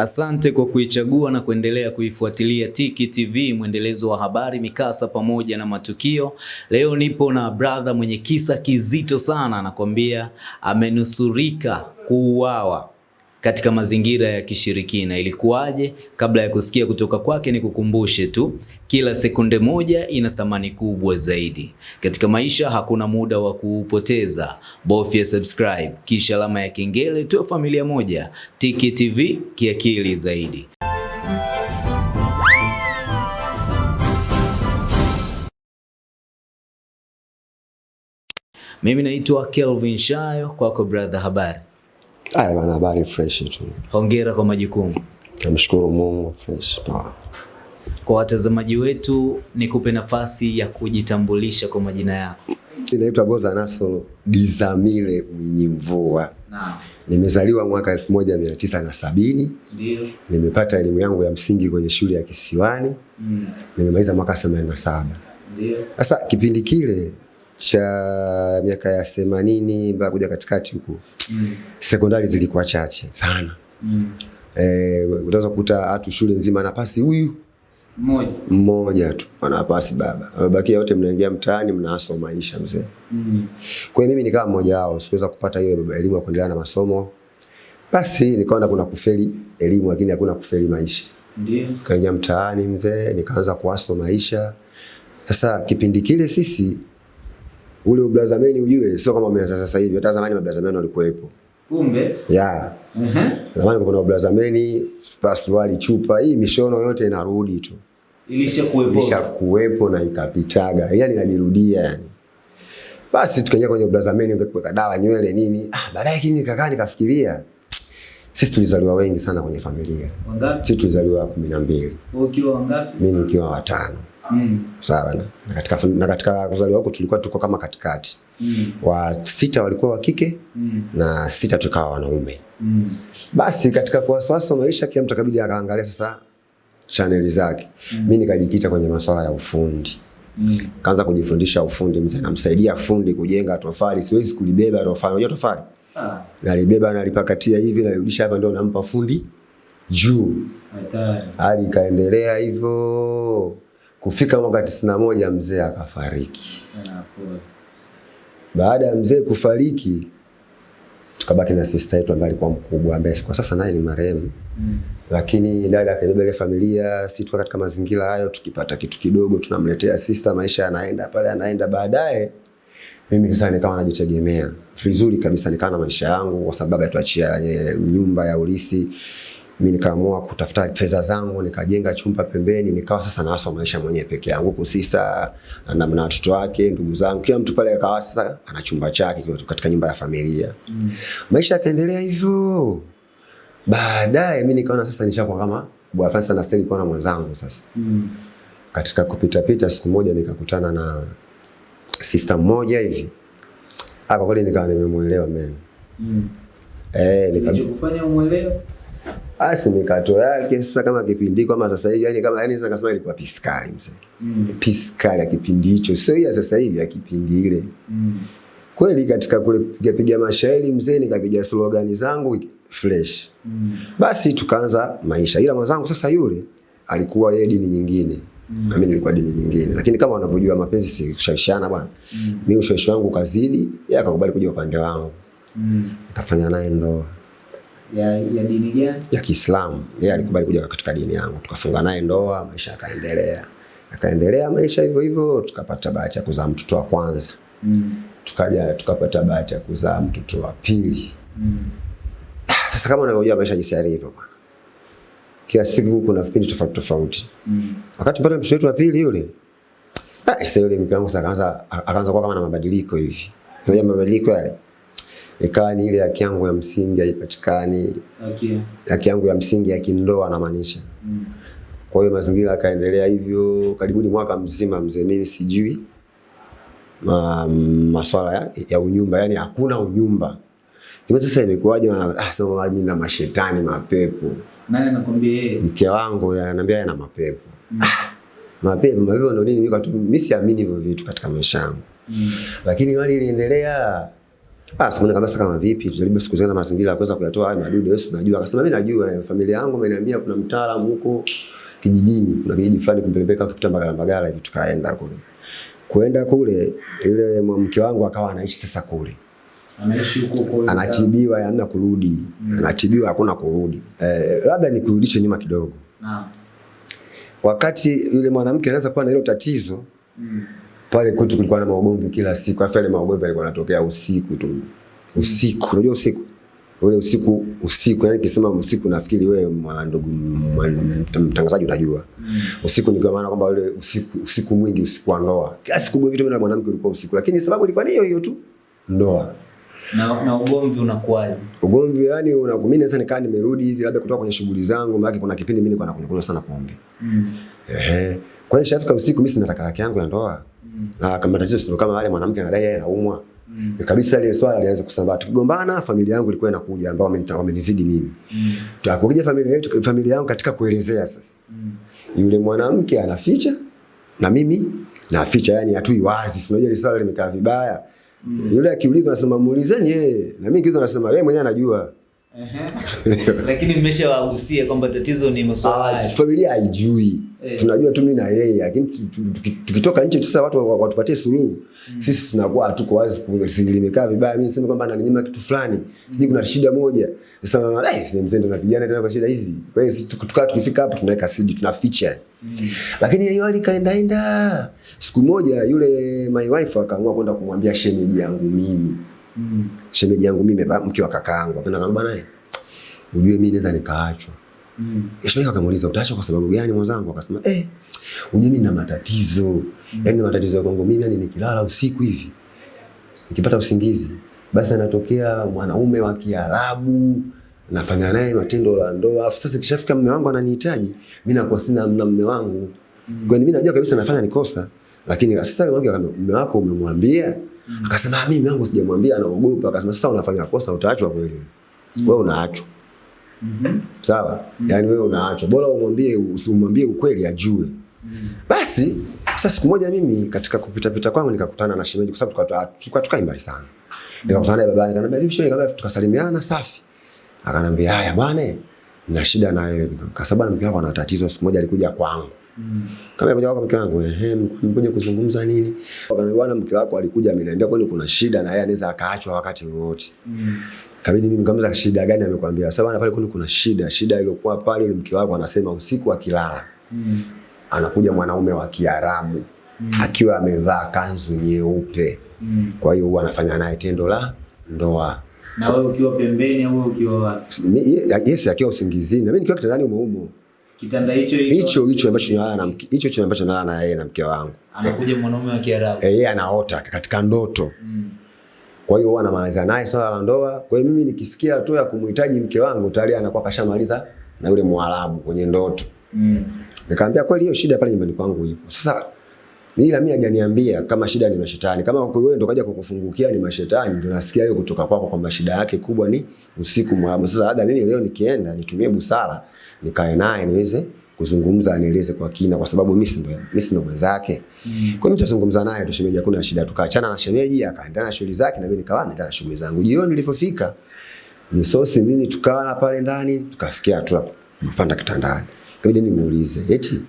Asante kwa kuichagua na kuendelea kuifuatilia Tiki TV, mwendelezo wa habari, mikasa pamoja na matukio. Leo nipo na brother mwenye kisa kizito sana, anakwambia amenusurika kuuawa katika mazingira ya kishirikina. Ilikuwaje? Kabla ya kusikia kutoka kwake, ni kukumbushe tu, kila sekunde moja ina thamani kubwa zaidi katika maisha. Hakuna muda wa kuupoteza, bofya subscribe kisha alama ya kengele, tuwe familia moja. Tiki TV, kiakili zaidi. Mimi naitwa Kelvin Shayo, kwako brother, habari? Aya bana, habari fresh tu. Hongera kwa majukumu. Namshukuru Mungu fresh poa. Kwa watazamaji wetu, nikupe nafasi ya kujitambulisha kwa majina yako. Ninaitwa Boza Nasolo Dizamile Mwinyi Mvua. Naam. Nimezaliwa mwaka elfu moja mia tisa na sabini. Ndio. Nimepata elimu yangu ya msingi kwenye shule ya Kisiwani. Mm. Nimemaliza mwaka themanini na saba. Ndio. Sasa kipindi kile cha miaka ya themanini mpaka kuja katikati huku Mm. sekondari zilikuwa chache sana. Mm. Eh, unaweza kukuta hatu shule nzima anapasi huyu Mmoja. mmoja tu anapasi baba, wabakia wote mnaingia mtaani mnaaswa maisha mzee. Mm. Kwa hiyo mimi nikawa mmoja wao, siweza kupata hiyo elimu ya kuendelea na masomo. Basi nikaona kuna kufeli elimu lakini hakuna kufeli maisha. Ndio. Kaingia mtaani mzee, nikaanza kuaswa maisha. Sasa kipindi kile sisi ule ubrazameni ujue sio kama umeanza sasa hivi. Hata zamani mabrazameni walikuwepo. Kumbe. Ya, Ehe. zamani kuna ubrazameni, pasuali chupa, hii mishono yote inarudi tu. Ilisha kuwepo. Ilisha kuwepo na ikapitaga, yani inajirudia yani. Basi tukaingia kwenye ubrazameni, kuweka dawa nywele nini. Ah, baadaye kimi kakaa nikafikiria, sisi tulizaliwa wengi sana kwenye familia. Wangapi? Sisi tulizaliwa kumi na mbili, ukiwa wangapi? mimi nikiwa watano. Mm. Sawa na, na katika na katika kuzaliwa huko tulikuwa tuko kama katikati. Mm. Wa sita walikuwa wa kike Mm. na sita tukawa wanaume. Mm. Basi katika kuwasawasa maisha, kila mtu akabidi akaangalia sasa chaneli zake. Mm. Mimi nikajikita kwenye masuala ya ufundi. Mm. kaanza kujifundisha ufundi mzee, namsaidia fundi kujenga tofali. Siwezi kulibeba tofali, unajua tofali Ah, nalibeba nalipakatia hivi narudisha hapa, ndio nampa fundi juu. hatari. Hadi ikaendelea hivyo kufika mwaka tisini na moja mzee akafariki. Baada ya mzee kufariki, tukabaki na sista yetu ambaye alikuwa mkubwa, ambaye kwa sasa naye ni marehemu Mm. lakini dada akaibeba ile familia, si tuko katika mazingira hayo, tukipata kitu kidogo tunamletea sista, maisha yanaenda pale, yanaenda. Baadaye mimi sasa nikawa najitegemea vizuri kabisa, nikawa na maisha yangu, kwa sababu atuachia nyumba ya ulisi. Mimi nikaamua kutafuta fedha zangu, nikajenga chumba pembeni, nikawa sasa nawasa maisha mwenyewe peke yangu, huku sister na na watoto wake, ndugu zangu, kila mtu pale akawa sasa ana chumba chake katika nyumba ya familia. Mm. Maisha yakaendelea hivyo. Baadaye mimi nikaona sasa nishakuwa kama bwana sana stay kwa na mwenzangu sasa. Mm. Katika kupita pita siku moja nikakutana na sister mmoja hivi. Ah, kwa kweli nikawa nimemuelewa mimi. Mm. Eh, nikajifanya umwelewe? Basi mikato yake sasa kama kipindi kama sasa hivi yani kama yani sasa kasema ilikuwa piskali mzee. Mm. Piskali ya kipindi hicho sio ya sasa hivi ya kipindi ile. Mm. Kweli katika kule piga mashairi mzee nikapiga slogani zangu fresh. Mm. Basi tukaanza maisha, ila mwenzangu sasa yule alikuwa yeye dini nyingine Mm. na mimi nilikuwa dini nyingine, lakini kama wanavyojua mapenzi si kushawishana bwana. Mm. Mimi ushawishi wangu kazidi, yeye akakubali kuja upande wangu, Mm. nikafanya naye ndoa Ya, ya dini gani? ya Kiislamu. Yeye alikubali kuja katika dini yangu, tukafunga naye ndoa, maisha yakaendelea, akaendelea maisha hivyo hivyo, tukapata bahati ya kuzaa mtoto wa kwanza, Mm. tukaja tukapata bahati ya kuzaa mtoto wa pili. Mm. Sasa kama unavyojua maisha jinsi yalivyo bwana, kila siku kuna vipindi tofauti tofauti. Mm. Wakati pata mtoto wetu wa pili yule, ah, sasa yule mke wangu sasa akaanza akaanza kuwa kama na mabadiliko hivi. Unajua mabadiliko yale. Ikawa ni ile haki yangu ya msingi haipatikani, Okay. haki yangu ya msingi ya kindoa namaanisha. Mm. Kwa hiyo mazingira yakaendelea hivyo karibuni mwaka mzima mzee, mimi sijui ma, maswala ya, ya unyumba, yani hakuna unyumba. Ndio sasa imekuwaje? Ah, sema mimi na mashetani mapepo. Nani anakwambia yeye? Mke wangu ananiambia yana mapepo. Mm. Mapepo, mapepo ndio nini? Mimi siamini hivyo vitu katika maisha yangu. Mm. lakini hali iliendelea Ah, simuona kabisa kama vipi, tujaribu siku zingine mazingira ya kuweza kuyatoa haya madudu, Yesu najua, Akasema mimi najua, eh, familia yangu imeniambia kuna mtaalamu huko kijijini, kuna kijiji fulani kumpeleka kupita Mbagala Mbagala hivi, tukaenda kule. Kuenda kule, ile mke wangu akawa anaishi sasa kule Anaishi huko huko. anatibiwa hamna kurudi anatibiwa hakuna kurudi eh, labda nikurudishe nyuma kidogo Naam. wakati yule mwanamke anaweza kuwa na hilo tatizo Mm. Pale kwetu kulikuwa na maugomvi kila siku afu yale maugomvi yalikuwa yanatokea usiku tu. Usiku unajua usiku. Ule usiku usiku yani kisema usiku nafikiri wewe ndugu mtangazaji unajua Mm. usiku ni kwa maana kwamba ule usiku usiku mwingi usiku wa ndoa kila siku mwingi tu mimi na mwanamke ulikuwa usiku lakini sababu ilikuwa ni hiyo hiyo tu ndoa Na, na ugomvi unakuwaje? ugomvi yani una mimi naweza nikaa nimerudi hivi labda kutoka kwenye shughuli zangu maana kuna kipindi mimi nilikuwa nakunywa kunywa sana pombe. Mm. ehe. Kwa hiyo shafika usiku mimi sina talaka yangu ya ndoa Mm. na kama tatizo sio kama wale mwanamke anadai yeye anaumwa Mm. kabisa ile swala lianza kusambaa tukigombana familia yangu ilikuwa inakuja ambao wamenizidi mimi Mm. tukakuja familia yetu familia yangu katika kuelezea sasa Mm. yule mwanamke anaficha na mimi naficha yani hatui wazi si ile swala limekaa vibaya Mm. yule akiulizwa anasema muulizeni yeye na mimi kizo nasema yeye mwenyewe anajua. Lakini mmeshawahusia kwamba tatizo ni masuala Ah, familia haijui. Eh. tunajua tu mimi na yeye lakini tu- tu- tuki- tukitoka nje sasa watu wa- watupatie suluhu. Sisi tunakuwa hatuko wazi limekaa vibaya mimi niseme kwamba ananinyima kitu fulani. Sijui kuna shida moja. Sasa naona eh mzee tunapigana napigana tena kwa shida hizi. Kwa hiyo tukaa tukifika hapo tunaweka sidi tunaficha. Mm. lakini hiyo hali kaendaenda siku moja yule my wife akaamua kwenda kumwambia shemeji yangu mimi. Mm. Shemeji yangu mimi mke wa kakaangu apenda kama bwana eh, ujue mimi naweza nikaachwa Mm. Shemeji akamuuliza utaacha kwa sababu gani mwanzangu? Akasema eh, ujue mimi na matatizo. Mm. Yaani matatizo ya kwangu mimi yani nikilala usiku hivi. Nikipata usingizi, basi anatokea mwanaume wa Kiarabu nafanya naye matendo la ndoa. Afu sasa kishafika mume wangu ananihitaji, mimi nakuwa sina na mume wangu. Kwa Kwani mimi najua kabisa nafanya nikosa. Lakini sasa mume wangu akamwambia, mume wako umemwambia? Akasema "Ah, mimi wangu sijamwambia, anaogopa. Akasema sasa unafanya kosa utaachwa kweli. Wewe unaachwa. Mhm. Sawa? Mm. Yaani wewe unaachwa. Bora umwambie usimwambie ukweli ajue. Mm. Basi sasa siku moja mimi katika kupita pita kwangu nikakutana na shemeji kwa sababu tuka tukai mbali sana. Nikakutana naye babani akaniambia vipi shemeji kama tukasalimiana safi. Akanambia haya bwana na shida na wewe. Kwa sababu mke wako ana tatizo siku moja alikuja kwangu. Mm. Kama alikuja kwa mke wangu ehe mkuja kuzungumza nini? Akaniambia bwana mke wako alikuja ameniambia kwani kuna shida na yeye anaweza akaachwa wakati wowote. Mm. Kabidi mimi nikamza shida gani amekwambia. Sasa bwana pale kwani kuna shida. Shida iliyokuwa pale ile mke wako anasema usiku akilala Mm. anakuja mwanaume wa Kiarabu Mm. akiwa amevaa kanzu nyeupe. Mm. Kwa hiyo huwa anafanya naye tendo la ndoa. Na wewe ukiwa pembeni au ukiwa wapi? Yes, akiwa usingizini na mimi nikiwa kitandani umeumo. umo. Kitanda hicho Hicho hicho ambacho nalala na mke, hicho hicho ambacho nalala na yeye na mke wangu. anakuja mwanaume wa Kiarabu. Eh, yeye anaota katika ndoto. Mm. Kwa hiyo huwa anamaliza naye swala la ndoa. Kwa hiyo mimi nikifikia tu ya kumhitaji mke wangu tayari anakuwa kashamaliza na yule Mwarabu kwenye ndoto. Mm. Nikamwambia kweli hiyo shida pale nyumbani kwangu ipo. Sasa ila mimi hajaniambia kama shida ni mashetani. Kama wewe ndo kaja kukufungukia ni mashetani, ndo nasikia hiyo kutoka kwako kwamba shida yake kubwa ni usiku mwarabu. Sasa labda mimi leo nikienda nitumie busara, nikae naye niweze kuzungumza anieleze kwa kina kwa sababu mimi ndo mimi ndo mwenzake. Mm. Kwa hiyo nitazungumza naye tu shemeji, hakuna shida. Tukaachana na shemeji, akaendelea na shughuli zake na mimi nikawa naendelea na shughuli zangu. Jioni nilipofika misosi nini tukala pale ndani, tukafikia hatua kupanda kitandani. Kabidi nimuulize, eti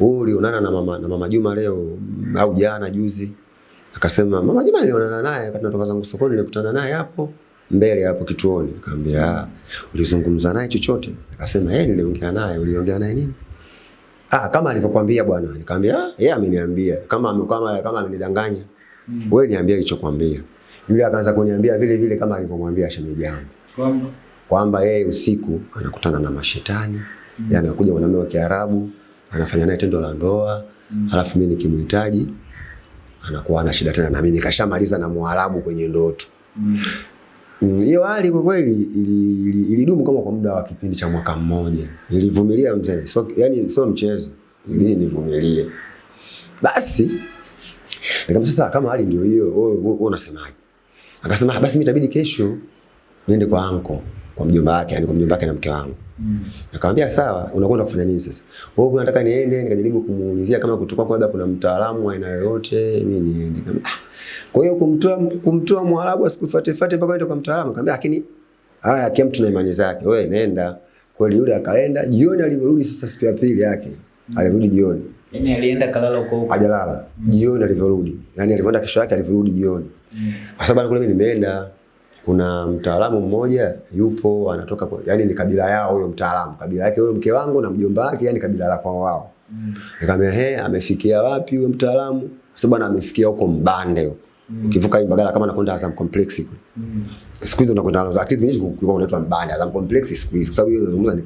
wewe ulionana na mama na mama Juma leo au jana juzi? Akasema mama Juma nilionana naye wakati natoka zangu sokoni, nilikutana naye hapo mbele hapo kituoni. Nikamwambia "Ah, ulizungumza naye chochote? Akasema yeye niliongea naye. Uliongea naye nini? Ah, kama alivyokuambia bwana. Nikamwambia ah, yeye ameniambia. Kama kama kama amenidanganya. Mm. Wewe niambie alichokuambia. Yule akaanza kuniambia vile vile kama alivyomwambia shemeji yangu Kwamba kwamba yeye usiku anakutana na mashetani mm. anakuja mwanamume wa Kiarabu anafanya naye tendo la ndoa mm. alafu mimi nikimhitaji anakuwa ana shida tena na mimi kashamaliza na Mwarabu kwenye ndoto. mm. Mm, Hiyo hali kwa kweli ili- ili- ilidumu kama kwa muda wa kipindi cha mwaka mmoja. Nilivumilia mzee, so, yani sio mchezo, ili nivumilie. Basi nikamwambia sasa, kama hali ndio hiyo, wewe wewe unasemaje? Akasema "Ah, basi mimi itabidi kesho niende kwa anko kwa mjomba wake, yani kwa mjomba wake na mke wangu. Mm. Nikamwambia sawa, unakwenda kufanya nini sasa? Wewe unataka niende, nikajaribu kumuulizia kama kutoka kwa labda kuna mtaalamu wa aina yoyote, mimi niende. kama. ah. Kwa hiyo kumtoa kumtoa Mwarabu asikufuate fuate mpaka aende kwa mtaalamu. akamwambia lakini haya kila mtu na imani zake. Wewe nenda. Kweli yule akaenda, jioni alivyorudi sasa siku ya pili yake. Mm. Alirudi jioni. Yaani alienda kalala huko huko. Hajalala. Jioni alivyorudi. Yaani alivyoenda kesho yake alivyorudi jioni. Mm. Kwa sababu kule mimi nimeenda kuna mtaalamu mmoja yupo anatoka kwa, yani ni kabila yao huyo mtaalamu, kabila yake huyo mke wangu na mjomba wake, yani kabila la kwao wao. Mm. Nikamwambia he, amefikia wapi huyo mtaalamu? Sasa bwana amefikia huko Mbande huko. Mm. Ukivuka Mbagala kama nakwenda Azam Complex kule. Mm. Siku hizo nakwenda Azam Complex, mimi kulikuwa unaitwa Mbande Azam Complex siku hizo, kwa sababu hiyo zungumza ni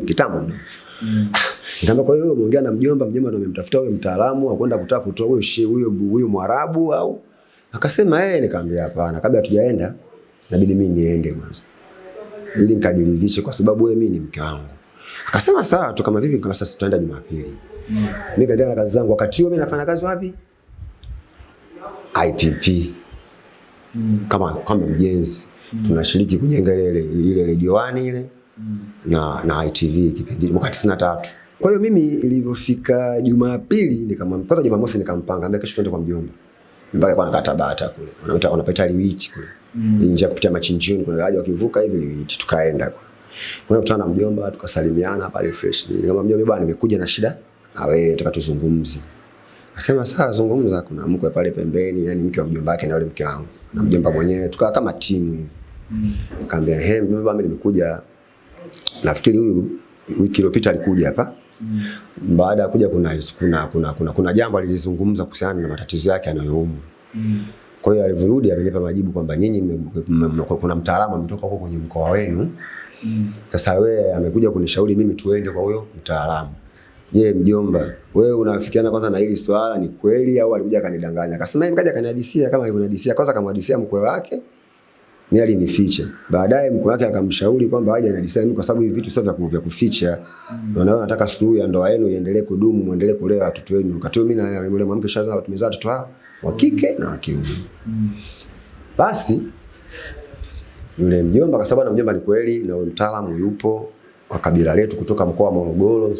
kitambo. Mm. Nikamwambia kwa hiyo umeongea na mjomba, mjomba ndio amemtafuta huyo mtaalamu akwenda kutaka kutoa huyo huyo huyo Mwarabu au akasema yeye. nikamwambia hapana, kabla hatujaenda inabidi mimi niende kwanza ili nikajiridhishe, kwa sababu wewe mimi ni mke wangu. Akasema sawa tu, kama vipi? Kama sasa tutaenda Jumapili. Mm. Mimi kaendelea na kazi zangu. Wakati huo mimi nafanya kazi wapi? IPP Mm. kama kama mjenzi mm. tunashiriki kujenga ile ile One ile Mm. na na ITV kipindi mwaka 93. Kwa hiyo mimi ilivyofika Jumapili nikamwambia kwanza Jumamosi nikampanga ambaye kesho tuende kwa mjomba. Mbaya kwa nakata bata kule. Wanaita wanapita liwichi kule. Mm. nje kupitia machinjioni kuna gari wakivuka hivi ni tukaenda. Kwa hiyo na mjomba tukasalimiana pale fresh. Kama mjomba bwana nimekuja na shida na wewe nataka tuzungumze. Akasema sawa zungumza kuna mkwe pale pembeni yani mke wa mjomba wake na yule mke wangu. Na mjomba mwenyewe tukawa kama timu hivi. Mm. Nikamwambia he mjomba mimi nimekuja nafikiri huyu wiki iliyopita alikuja hapa Mm. baada ya kuja kuna kuna kuna kuna, kuna jambo alilizungumza kuhusiana na matatizo yake anayoumwa. Mm. Kwa hiyo alivyorudi amenipa majibu kwamba nyinyi kuna mtaalamu ametoka huko kwenye mkoa wenu. Mm. Sasa wewe amekuja kunishauri mimi tuende kwa huyo mtaalamu. Je, mjomba, wewe unafikiana kwanza na hili swala ni kweli au alikuja akanidanganya? Akasema yeye kaja kanihadisia kama alivyonihadisia. Kwanza akamhadisia mkwe wake. Mimi alinificha. Baadaye mkwe wake akamshauri kwamba aje anihadisia mimi kwa sababu hivi vitu sio vya ku- vya kuficha. Mm. Na nataka suluhu ya ndoa yenu iendelee kudumu, muendelee kulea watoto wenu. Wakati mimi na yule mwanamke shazaa tumezaa watoto hao wa kike na wa kiume. Basi yule mjomba sababu na mjomba ni kweli na yule mtaalamu yupo wa kabila letu kutoka mkoa wa Morogoro.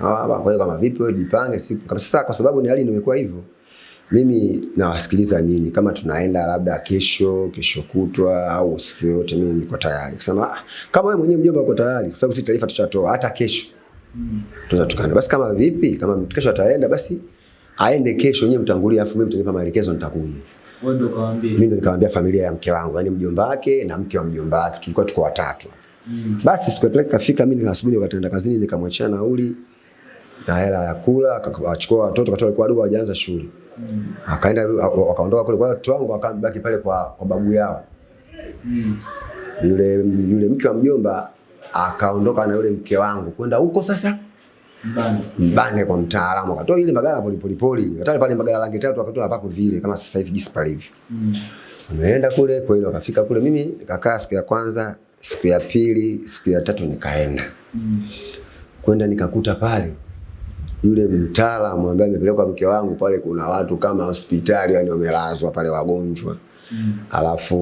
Ah, kwa kama vipi wewe jipange siku. Sasa kwa sababu ni hali nimekuwa hivyo. Mimi nawasikiliza nyinyi kama tunaenda labda kesho, kesho kutwa au siku yote mimi niko tayari. Kusema ah, kama wewe mwenyewe mjomba uko tayari kwa sababu sisi taarifa tushatoa hata kesho. Mm. Tunaweza tukaenda. Basi kama vipi? Kama kesho ataenda basi aende kesho nyewe mtangulie afu mimi mtanipa maelekezo nitakuja. Wewe ndio kawaambia. Mimi ndio nikamwambia familia ya mke wangu, yani mjomba wake na mke wa mjomba wake, tulikuwa tuko watatu. Mm. Basi siku ile kafika, mimi nikasubiri wakati naenda kazini, nikamwachia nauli na hela ya kula, akachukua watoto, katoa alikuwa wadogo hawajaanza shule. Mm. Akaenda wakaondoka kule, kwa watu watoto wangu akabaki pale kwa, kwa babu yao. Mm. Yule yule mke wa mjomba akaondoka na yule mke wangu kwenda huko sasa Mbande. mbane kwa mtaalamu, akatoa ile magala polipolipoli, hata pale magala rangi tatu akatoa hapako vile kama sasa hivi jinsi palivyo. Mm. Wameenda kule kweli, wakafika kule. Mimi nikakaa siku ya kwanza, siku ya pili, siku ya tatu nikaenda Mm. kwenda, nikakuta pale yule mtaalamu ambaye amepelekwa mke wangu pale, kuna watu kama hospitali, yani wamelazwa pale wagonjwa, Mm. alafu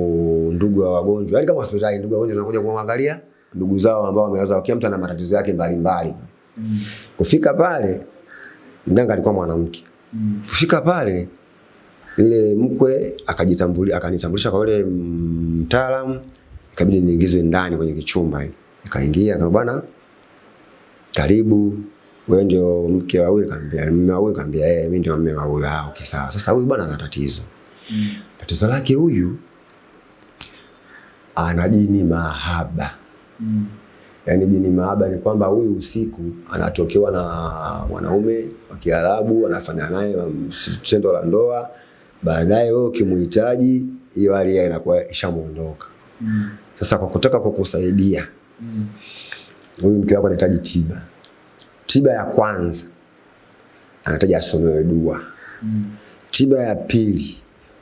ndugu wa wagonjwa, yani kama hospitali, ndugu wa wagonjwa wanakuja kuangalia ndugu zao ambao wamelazwa, kila mtu ana matatizo yake mbalimbali. Mm. Kufika pale, mganga alikuwa mwanamke. Mm. Kufika pale yule mkwe akajitambulia akanitambulisha kwa yule mtaalamu, ikabidi niingizwe ndani kwenye kichumba hicho. Nikaingia kama bwana, karibu wewe ndio mke wa huyu? kaambia mume wa huyu. kaambia eh, mimi ndio mume wa huyu. Ah, okay sawa. Sasa huyu bwana ana tatizo. Mm. Tatizo lake huyu ana jini mahaba. Mm. Yaani jini maaba ni kwamba huyu usiku anatokewa na mwanaume wa Kiarabu anafanya naye um, tendo la ndoa, baadaye wewe ukimhitaji hiyo hali inakuwa ishamuondoka. Mm. Sasa kwa kutaka kukusaidia Mm. huyu mke wako anahitaji tiba. Tiba ya kwanza anahitaji asomewe dua. Mm. Tiba ya pili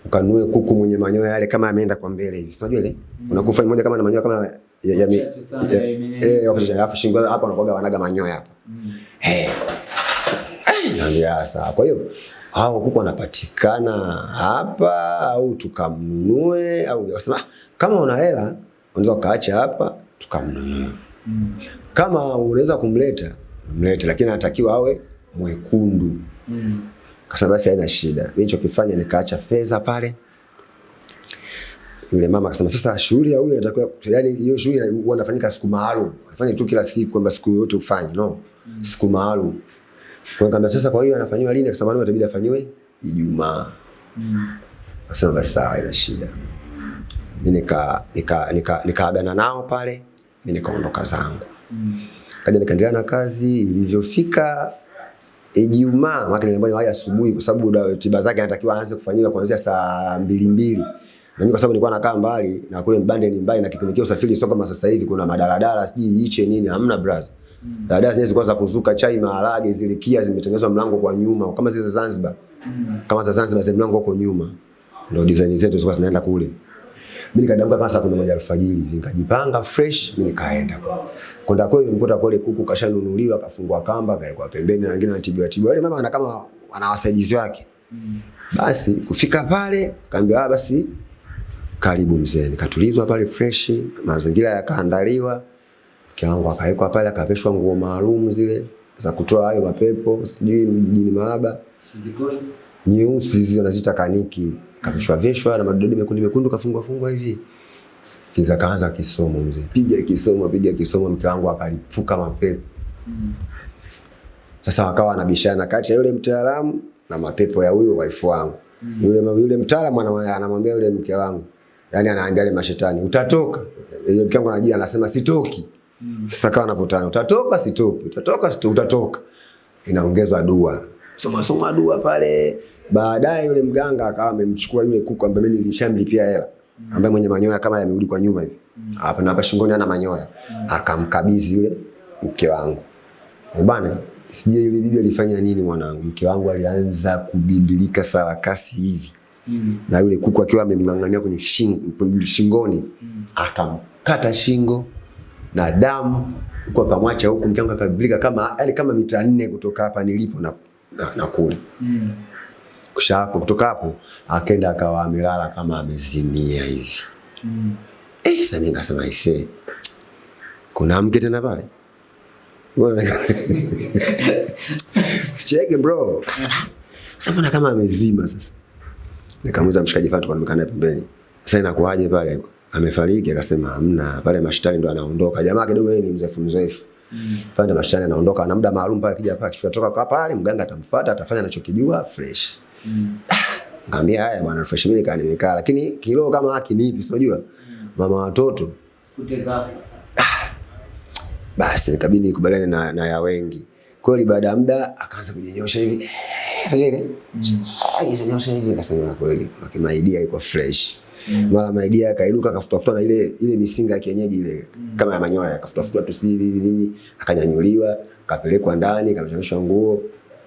ukanue kuku mwenye manyoya yale kama ameenda kwa mbele hivi. Unajua ile? Mm. Unakufanya mmoja kama na manyoya kama eh alafu shingo hapa wanakuwa wanaga manyoya hapa. Mm. Eh. Eh, sawa. Kwa hiyo hao kuku wanapatikana hapa au tukamnunue au wasema "Ah, kama una hela unaweza ukaacha hapa tukamnunua. Kama unaweza kumleta mlete, lakini anatakiwa awe mwekundu. Kasa basi haina shida. Mimi nilichokifanya nikaacha fedha pale. Yule mama akasema sasa shughuli ya huyu inatakiwa yani hiyo shughuli huwa inafanyika siku maalum. Afanye tu kila siku kwamba siku yote ufanye, no. Siku maalum. Kwa kama nikamwambia sasa kwa hiyo anafanywa lini? Akasema ndio itabidi afanyiwe Ijumaa. Akasema basi sawa, ina shida. Mimi nika nika nika nikaagana nao pale, mimi nikaondoka zangu. Mm. Kaja nikaendelea na kazi ilivyofika Ijumaa, maana niliambiwa waje asubuhi kwa sababu tiba zake anatakiwa aanze kufanyika kuanzia saa mbili mbili. Na kwa sababu nilikuwa nakaa mbali na kule Mbande ni mbali na kipindi usafiri sio kama sasa hivi kuna madaladala sijui iche nini hamna brother. Daladala zenyewe zilikuwa za kuzuka chai maharage zilikia zimetengenezwa mlango kwa nyuma kama zile za Zanzibar. Mm. Kama za Zanzibar zile mlango uko nyuma. Ndio design zetu zilikuwa zinaenda kule. Mimi nikadamka kama saa kumi na moja alfajiri, nikajipanga fresh, mimi nikaenda. Kwenda kule nimekuta kule kuku kashanunuliwa, kafungwa kamba, kaekwa pembeni na wengine wanatibiwa tibiwa. Yule mama ana kama ana wasaidizi wake. Mm. Basi kufika pale, kaambia ah, basi karibu mzee. Nikatulizwa pale fresh, mazingira yakaandaliwa. Mke wangu akawekwa pale, akaveshwa nguo maalum zile za kutoa hayo mapepo, sijui mjini maaba nyeusi hizi wanaziita kaniki, kavishwa veshwa na madodo mekundu mekundu, kafungwa fungwa hivi. Kiza kaanza kisomo mzee, piga kisomo, piga kisomo, mke wangu akalipuka mapepo. Sasa wakawa wanabishana kati ya yule mtaalamu na mapepo ya huyo waifu wangu. Yule yule mtaalamu anamwambia yule mke wangu, yani anaambia yule mashetani, utatoka. Yeye mke wangu anajia anasema sitoki. Sasa kawa anavutana, utatoka sitoki, utatoka sitoki, utatoka. Inaongezwa dua, soma soma dua pale. Baadaye yule mganga akawa amemchukua yule kuku ambaye mimi nilishamlipia hela, ambaye mwenye manyoya kama yamerudi kwa nyuma hivi hapa na hapa shingoni ana manyoya, akamkabidhi yule mke wangu. Bana, sijui yule bibi alifanya nini mwanangu. Mke wangu alianza kubindilika sarakasi hivi. Na yule kuku akiwa amemng'ang'ania kwenye shingo, shingoni akamkata shingo na damu huko, akamwacha huku, mke wangu akabimbilika kama yani kama mita nne kutoka hapa nilipo na, na, na kule. Kisha hapo kutoka hapo akaenda akawa amelala kama amezimia hivi. mm. Eh, sasa nikasema ise Kuna mke tena pale? Sicheke bro. Sasa mbona kama amezima sasa? Nikamuuliza mshikaji fatu kwa nimekaa naye pembeni. Sasa inakuaje pale? Amefariki akasema hamna. Pale mashtani ndo anaondoka. Jamaa kidogo yeye ni mzefu mzefu. Pale ndo mashtani anaondoka na muda maalum pale akija pale akifika toka kwa pale mganga atamfuata atafanya anachokijua fresh. Mm. Ngambia haya bwana fresh mimi nikaa nimekaa lakini kilo kama haki nipi si unajua? Mama watoto basi ikabidi nikubaliane na, na ya wengi. Kweli baada ya muda akaanza kujinyosha hivi. Sasa ile. Kujinyosha hivi akasema kweli. Makimaidia iko fresh. Mara maidia akainuka akafutafuta na ile ile misinga ya kienyeji ile kama ya manyoya. Akafutafuta tu si hivi nini akanyanyuliwa akapelekwa ndani kamshamishwa nguo.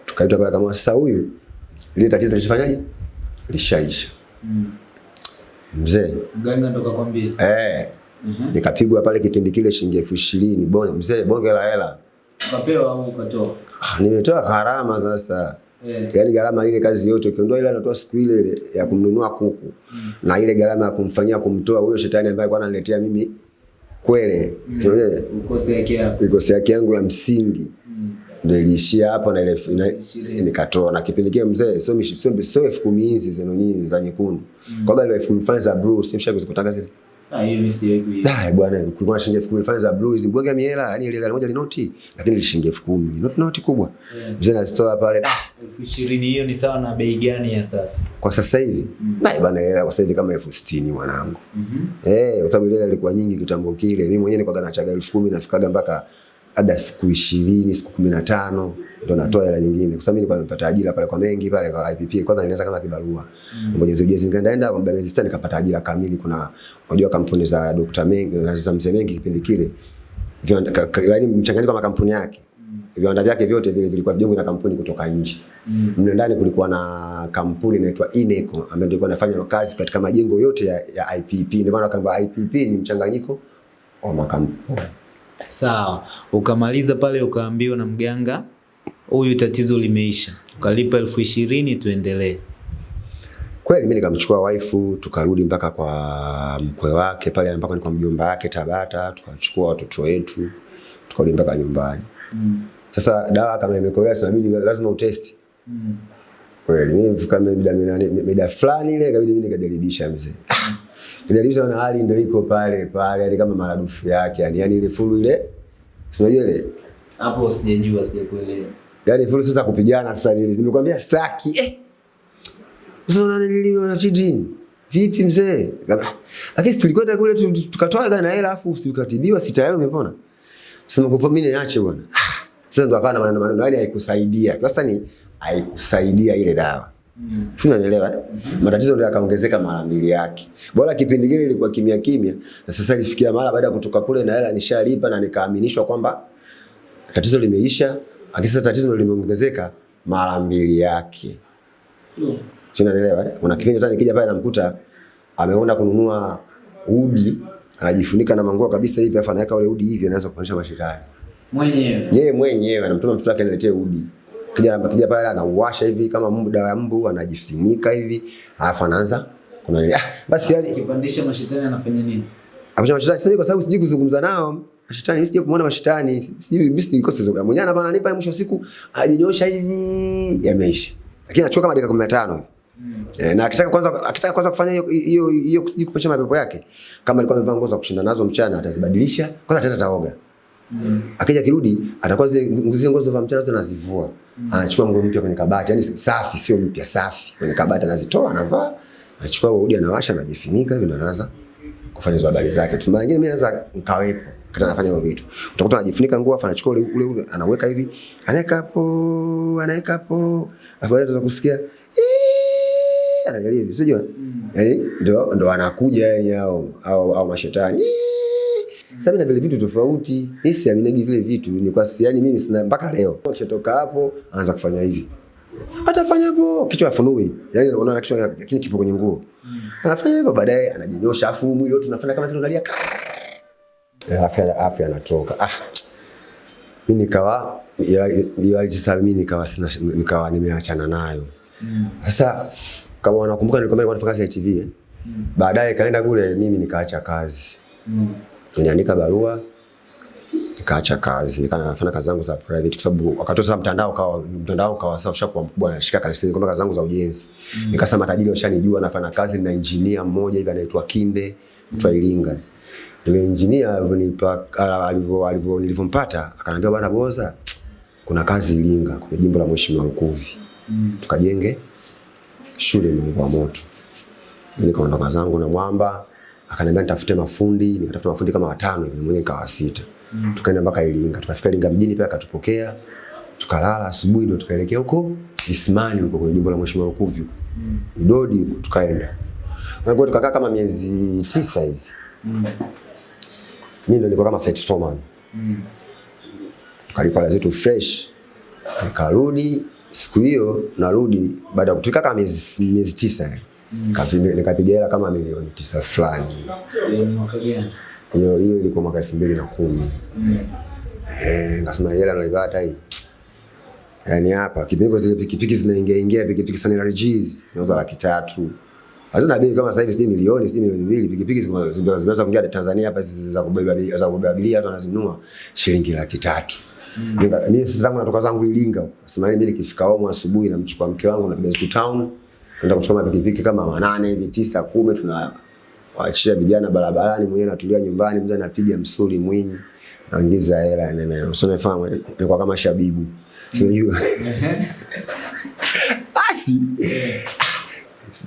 Tukaitwa pale kama sasa huyu ile tatizo lishafanyaje lishaisha. Mzee. Mganga ndo kakwambia. eh. Nikapigwa pale kipindi kile shilingi elfu ishirini. Bonge mzee bonge la hela Ukapewa au ukatoa? Ah, nimetoa gharama sasa Yeah. yaani gharama ile kazi yote ukiondoa ile anatoa siku ile ile ya kumnunua kuku mm. na ile gharama ya kumfanyia kumtoa huyo shetani ambaye alikuwa ananiletea mimi kwele mm. Ukose yake yangu ya msingi mm. ndio iliishia hapo na ile nikatoa na kipindi kile mzee sio sio sio elfu kumi hizi zenu nyinyi za nyekundu kwa sababu elfu kumi za blue sio mshaka kuzikutaka zile Ah, hiyo mimi sijawahi kuiona. Dai bwana, kulikuwa na shilingi elfu kumi fulani za blue hizi mbwanga miela, yani ile gari moja linoti, lakini ile shilingi elfu kumi ni noti kubwa. Mzee anazitoa pale ah, elfu ishirini hiyo ni sawa na bei gani ya sasa? kwa sasa hivi dai bwana, hela kwa sasa hivi kama elfu sitini mwanangu. Mhm. Eh, kwa sababu ile ilikuwa nyingi kitambo kile. Mimi mwenyewe nilikuwa nachaga elfu kumi nafikaga mpaka hata siku ishirini siku kumi na tano ndo natoa hela nyingine, kwa sababu mimi nilikuwa nimepata ajira pale kwa mengi pale kwa IPP. Kwanza nilianza kama kibarua mm. Mwenyezi ujezi, nikaenda kwa miezi sita nikapata ajira kamili. Kuna unajua kampuni za Dr. Mengi za mzee Mengi kipindi kile yaani mchanganyiko wa makampuni yake viwanda vyake vyote vile vilikuwa vijengwa na kampuni kutoka nje. Mm. Mle ndani kulikuwa na kampuni inaitwa Ineco ambayo ilikuwa inafanya kazi katika majengo yote ya, ya IPP. Ndio maana kwamba IPP ni mchanganyiko wa makampuni. Sawa. Ukamaliza pale ukaambiwa na mganga huyu tatizo limeisha. Ukalipa elfu ishirini tuendelee. Kweli mimi nikamchukua waifu tukarudi mpaka kwa mkwe wake pale ambako ni kwa mjomba wake Tabata, tukachukua watoto wetu tukarudi mpaka nyumbani. Mm. Sasa dawa kama imekolea inabidi lazima utesti. Mm. Kweli mimi fika mida mida- mida fulani ile ikabidi mimi nikajaribisha mzee. Ah, Nijaribisha na hali ndio iko pale pale yani kama maradufu yake yani yani ile fulu ile unajua ile? Hapo sijajua, sijakuelewa. yani fulu sasa kupigana sasa ile nimekwambia staki eh! Usiona unanililiwa na chidini vipi mzee? Lakini si tulikwenda kule tu- tu- tukatoa gana hela afu usikatibiwa sita yao umepona. Sema kwa mimi niache bwana. Ah, sasa ndo akawa na maneno maneno yani haikusaidia sasa ni haikusaidia ile dawa Mm. Si unanielewa eh? Matatizo ndio yakaongezeka mara mbili yake. Bora kipindi kile ilikuwa kimya kimya na sasa ilifikia mara baada ya kutoka kule na hela nishalipa na nikaaminishwa kwamba tatizo limeisha, lakini sasa tatizo limeongezeka mara mbili yake. Mm. Si unanielewa eh? Kuna kipindi hata nikija pale namkuta ameona kununua udi anajifunika na manguo kabisa hivi afa anaweka ule udi hivi anaanza kufanisha mashetani. Mwenyewe. Yeye mwenyewe anamtuma mtoto wake aniletee udi. Kija kija pale anauwasha hivi kama mbu dawa ya mbu anajifinika hivi alafu anaanza kuna ile ah, basi yani Akipandisha mashetani anafanya nini? apacha mashetani sasa kwa sababu sijui kuzungumza nao mashetani mimi sijui kumuona mashetani sijui mimi sijui kosa zoga mwenyewe anapa ananipa mwisho wa siku ajinyosha hivi yameisha lakini anachukua kama dakika 15 Mm. E, na akitaka kwanza akitaka kwanza kufanya hiyo hiyo hiyo sijui mapepo yake kama alikuwa amevaa nguo za kushinda nazo mchana atazibadilisha kwanza ataenda taoga Mm. akija kirudi atakuwa zile nguo za mchana anazivua. Mm. anachukua nguo mpya kwenye kabati yani safi sio mpya safi kwenye kabati anazitoa anavaa anachukua udi anawasha anajifunika hivi ndo anaanza kufanya hizo habari zake tu mara nyingine mimi naweza nikawepo kata anafanya hivyo vitu utakuta anajifunika nguo afa anachukua ule ule anaweka hivi anaweka hapo anaweka hapo afa anaweza kusikia "Ee", anaangalia hivi sio Mm. Eh, ndo ndo anakuja yeye au au, au mashetani. Sasa mimi na vile vitu tofauti. Mimi siaminagi vile vitu. Ni kwa si yani mimi sina mpaka leo. Akishatoka hapo anaanza kufanya hivi. Atafanya hapo kichwa afunui. Yaani unaona kichwa lakini kipo kwenye nguo. Anafanya hivyo baadaye anajinyosha afu mwili wote unafanya kama vile unalia. Afya afya anatoka. Ah. Mimi nikawa mimi nikawa sina nikawa nimeachana nayo. Mm. Sasa kama wanakumbuka nilikwambia nilikuwa nafanya kazi ya TV eh? Mm. Baadaye kaenda kule mimi nikaacha kazi. Mm. Niliandika barua nikaacha kazi, nikawa nafanya kazi zangu za private kwa sababu wakati sasa mtandao kawa mtandao kawa sasa ushakuwa mkubwa nashika kazi kwamba kazi zangu za ujenzi. Mm. Nikasema matajiri washanijua nafanya kazi na engineer mmoja hivi anaitwa Kinde, mtu wa Iringa. Ile engineer alivyonipa alivyo alivyo nilivyompata akaniambia bwana Boza kuna kazi Iringa kwenye jimbo la Mheshimiwa Lukuvi. Mm. Tukajenge shule Mungu wa moto. Nikaondoka zangu na mwamba, akaniambia nitafute mafundi, nikatafuta mafundi kama watano hivi, mwenyewe nikawa sita. Mm. Tukaenda mpaka Iringa, tukafika Iringa mjini pia akatupokea. Tukalala asubuhi ndio tukaelekea huko Isimani huko kwenye jimbo la Mheshimiwa Lukuvi. huko. Mm. Idodi huko tukaenda. Na kwa tukakaa kama miezi tisa hivi. Mm. Mimi ndio nilikuwa kama site foreman. Mm. Tukalipa hela zetu fresh. Nikarudi siku hiyo narudi baada ya kutoka kama miezi miezi tisa hivi. Nikapiga nikapiga hela kama milioni tisa fulani. Hiyo hiyo ilikuwa mwaka elfu mbili na kumi. Mm. Eh, nikasema hela naipata hii. Yaani hapa kipigo zile pikipiki zinaingia ingia pikipiki sana G's zinauza laki tatu. Hazina bei kama sasa hivi sijui milioni, sijui milioni mbili. Pikipiki zinaweza zimeanza kuingia Tanzania hapa za kubeba za kubeba abiria watu wanazinunua shilingi laki tatu. Nika- Mimi sasa zangu natoka zangu Iringa. huko. Sema mimi nikifika home asubuhi namchukua mke wangu napiga zitu town. Naenda kuchoma pikipiki kama manane hivi tisa kumi tunawaachia vijana barabarani, mwenyewe natulia nyumbani, mzee anapiga msuli mwinyi, naingiza hela nene. Sio nafahamu, nilikuwa kama shabibu. Sijui. Basi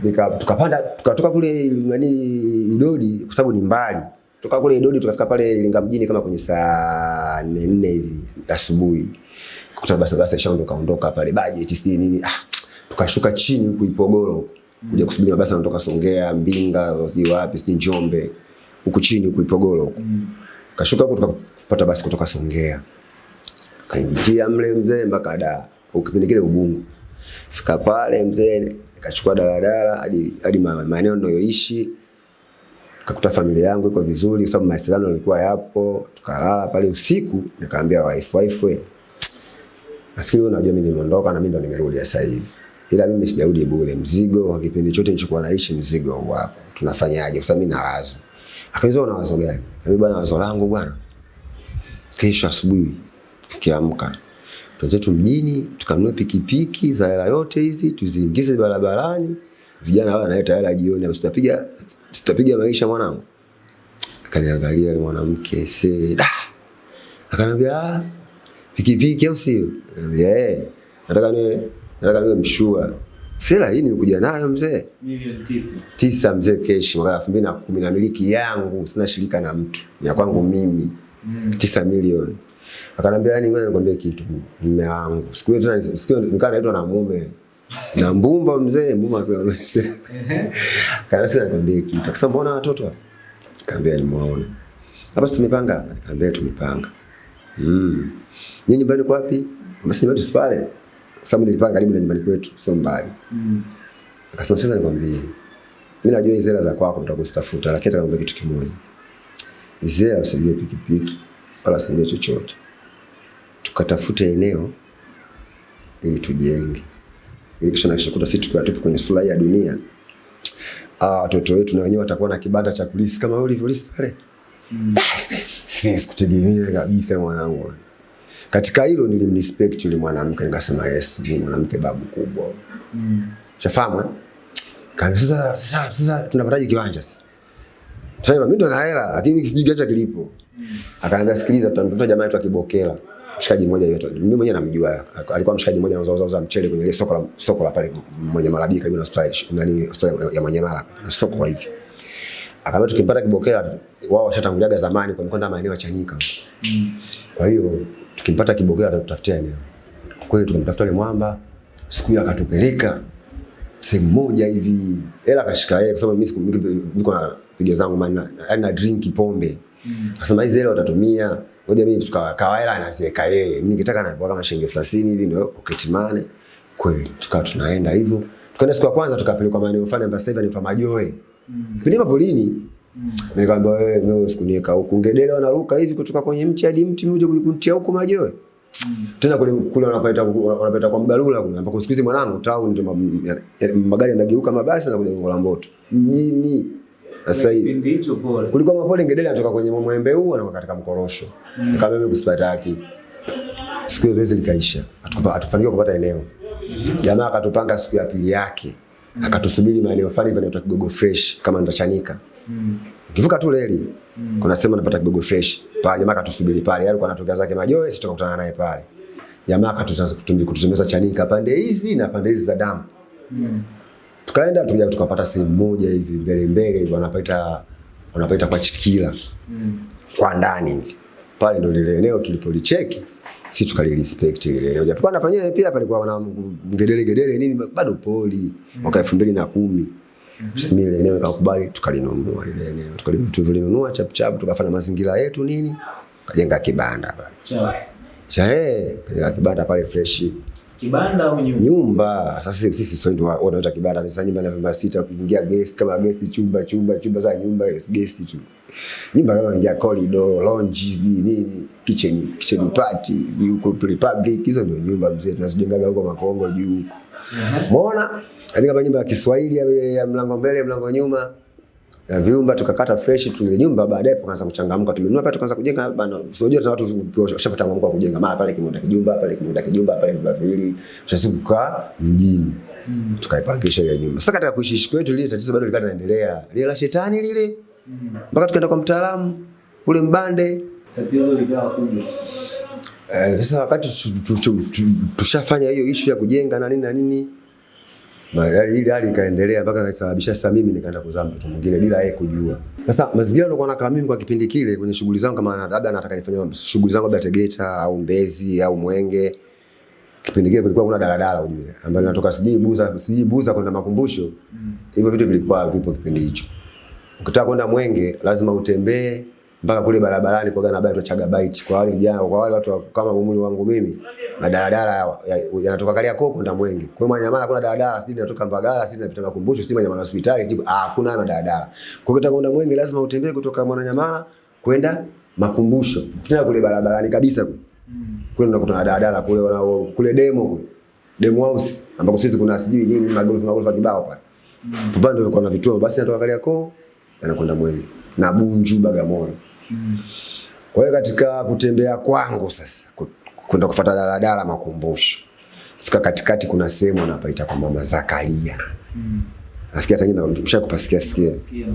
nika tukapanda tukatoka kule nani Idodi kwa sababu ni mbali. Toka kule Idodi tukafika pale Iringa mjini kama kwenye saa nne nne hivi asubuhi. Kuta basi basi shaondoka ondoka pale budget si nini. Ah, tukashuka chini huku Ipogoro huku. Kuja kusubiri mabasi yanatoka Songea, Mbinga, sijui wapi, sijui Njombe. Huku chini huku Ipogoro huku. Mm. Kashuka huko tukapata basi kutoka Songea. Kaingia mle mzee mpaka da. Ukipindi kile Ubungo. Fika pale mzee nikachukua daladala hadi hadi maeneo ninayoishi. Kakuta familia yangu iko vizuri kwa sababu mawasiliano yalikuwa yapo. Tukalala pale usiku nikaambia wife wife. Nafikiri unajua mimi nimeondoka na mimi ndo nimerudi sasa hivi. Ila mimi sijarudi bure. Mzigo wa kipindi chote nilichokuwa naishi, mzigo huu hapa. Tunafanyaje? Kwa sababu mimi nawaza. Akaniuliza una wazo gani? Mimi bwana, wazo langu bwana, kesho asubuhi tukiamka tu mjini tukanunue pikipiki za hela yote hizi tuziingize barabarani, vijana wao wanaleta hela jioni, basi tutapiga tutapiga maisha mwanangu. Akaniangalia yule mwanamke se da, akaniambia ah, pikipiki au sio? Eh, nataka niwe nataka niwe mshua. Sela hii nilikuja nayo mzee Milioni tisa. tisa mzee keshi mwaka elfu mbili na kumi na miliki yangu, sina shirika na mtu, ni ya kwangu mimi Mm. tisa milioni. Akanambia yani, ngoja nikwambie kitu, mume wangu. Siku hiyo tena, siku nikaa naitwa na mume na mbumba mzee, mbumba akiwa amesema. Kana sasa nikwambie kitu, akasema mbona watoto hapa? Kaambia nimeona hapa, tumepanga hapa? Kaambia tumepanga. Mm. Nyinyi nyumbani kwa wapi? Basi nyumbani tusipale, kwa sababu nilipanga karibu na nyumbani kwetu, sio mbali. Mm. Akasema sasa nikwambie, mimi najua hizo hela za kwako nitakuzitafuta, lakini nataka kitu kimoja. Hizo hela usijue pikipiki wala usijue chochote, tukatafute eneo ili tujenge, ili kisha nakisha kuta sisi tukiwa tupo kwenye sura ya dunia, ah, watoto wetu na wenyewe watakuwa na kibanda cha kulisi kama wewe ulivyolisi pale. Sisi sikutegemea kabisa mwanangu. Katika hilo nilimrespect yule mwanamke, nikasema yes, ni mwanamke babu kubwa. Mm. Shafahamu eh? Kaambia sasa sasa sasa tunapataje kiwanja sasa? Sasa mimi ndo na hela lakini sijui kiwanja kilipo. Akaanza sikiliza tutamtafuta jamaa yetu akibokela. Mshikaji mmoja yetu. Mimi mwenyewe namjua. Alikuwa mshikaji mmoja anauza uza mchele kwenye soko la soko la pale mwenye malabi karibu na hospitali nani hospitali ya mwenye mala. Na soko hivi. hivi. Akaambia tukimpata kibokela wao washatanguliaga zamani kwa mkonda maeneo ya Chanika. Mm. Kwa hiyo tukimpata kibokela atatutafutia eneo. Kwa hiyo tukamtafuta yule mwamba, siku hiyo akatupeleka sehemu moja hivi, hela akashika yeye, kwa sababu mimi niko na piga zangu maana na drink pombe. Mm. Akasema hizi hela utatumia, ngoja mimi tukawa hela anaziweka yeye, mimi nikitaka na kama shilingi 30 hivi ndio pocket money. Kweli tukawa tunaenda hivyo, tukaenda siku ya kwanza tukapelekwa maeneo fulani ambayo sasa hivi ni Majoe. Mm. Kipindi hapo lini? Mm. Nikamwambia wewe wewe usikunieka huku. Ngedele wanaruka hivi kutoka kwenye mti hadi mti mmoja kunitia huko majoe. Mm. Tena kule kule wanapita wanapita kwa mgalula kule ambako siku hizi mwanangu town ndio magari yanageuka mabasi na kuja kwa Mboto. Mjini. Sasa hivi Kipindi hicho pole. kulikuwa mapole Ngedele anatoka kwenye mwembe huu na katika mkorosho. Mm. Nikamwambia mimi kusitaki. Siku hiyo zoezi likaisha. Hatukufanikiwa kupata eneo. Jamaa akatupanga siku ya pili yake. Akatusubiri maeneo fulani hivi yanaitwa Kigogo Fresh kama ndachanika. Mm. Ukivuka tu reli Mm. kuna sema napata Kigogo fresh pale, jamaa akatusubiri pale, yale kwa anatoka zake Majoe, sisi tukakutana naye pale. Jamaa kututembeza Chanika pande hizi na pande hizi za damu. Mm. Tukaenda tukaja tukapata sehemu moja hivi mbele mbele hivi wanapaita wanapaita kwa Chikila Mm. kwa ndani hivi. Pale ndio lile eneo tulipolicheki sisi tukalirespect lile leo, Japokuwa na penyewe pia palikuwa wana ngedele ngedele nini bado poli mwaka elfu mbili na kumi Mimi ile eneo nikakubali tukalinunua lile eneo. Tukali- Tulilinunua chap chap tukafanya mazingira yetu nini? Kajenga kibanda pale. Cha. Cha eh, kajenga kibanda pale fresh. Kibanda au nyumba? Nyumba. Sasa sisi sio ndio wanaita kibanda. Sasa nyumba na vyumba sita ukiingia guest kama guest chumba chumba chumba za nyumba guest tu. Nyumba kama ingia corridor, lounge nini, kitchen kitchen party, huko republic hizo ndio nyumba mzee tunazijengaga huko Makongo juu huko. Umeona? Yaani kama nyumba ya Kiswahili ya, ya mlango mbele, mlango nyuma. Ya vyumba tukakata fresh tu ile nyumba baadaye tukaanza kuchangamka tumenunua pale tukaanza kujenga bana. Unajua tuna watu washapata mwamko wa kujenga mara pale kimoja kijumba pale kimoja kijumba pale vyumba viwili. Tunasiku kukaa mjini. Mm. Tukaipangisha ile nyumba. Sasa katika kuishi kwetu lile tatizo bado likawa linaendelea. Lile la shetani lile. Mpaka tukaenda kwa mtaalamu ule mbande. Tatizo likawa kubwa. Eh, sasa wakati tu- tu- tu- tu- tushafanya hiyo issue ya kujenga na nini na nini Magari ile hali ikaendelea mpaka ikasababisha sasa mimi nikaenda kuzaa mtoto mwingine bila yeye kujua. Sasa mazingira nilikuwa nakaa mimi kwa kipindi kile kwenye shughuli zangu kama labda nataka nifanye shughuli zangu labda Tegeta au Mbezi au Mwenge. Kipindi kile kulikuwa kuna daladala ujue ambayo natoka sijui Buza sijui Buza kwenda makumbusho. Mm. Hivyo vitu vilikuwa vipo kipindi hicho. Ukitaka kwenda Mwenge lazima utembee mpaka kule barabarani kwa gana baito Chagabaiti kwa wale vijana kwa wale watu kama umri wangu mimi madaladala ya- ya- yanatoka Kariakoo kwenda Mwenge. Kwa Manyamala kuna daladala, sisi tunatoka Mbagala, sisi tunapita Makumbusho, sisi Manyamala hospitali, sisi ah kuna na daladala. Kwa ukitaka kwenda Mwenge lazima utembee kutoka Mwananyamala kwenda Makumbusho. Tena kule barabarani kabisa kule. Kule unakutana na daladala kule kule demo kule. Demo House ambako sisi kuna sijui nini magorofa magorofa kibao pale. Mm. Pale kwa kuna vituo basi natoka Kariakoo yanakwenda Mwenge na Bunju Bagamoyo. Mm. Kwa hiyo katika kutembea kwangu sasa kwenda kufuata daladala makumbusho. Fika katikati kuna sehemu anapaita kwa mama Zakaria. Mm. Nafikia hata nyinyi mshakupasikia sikia Sikia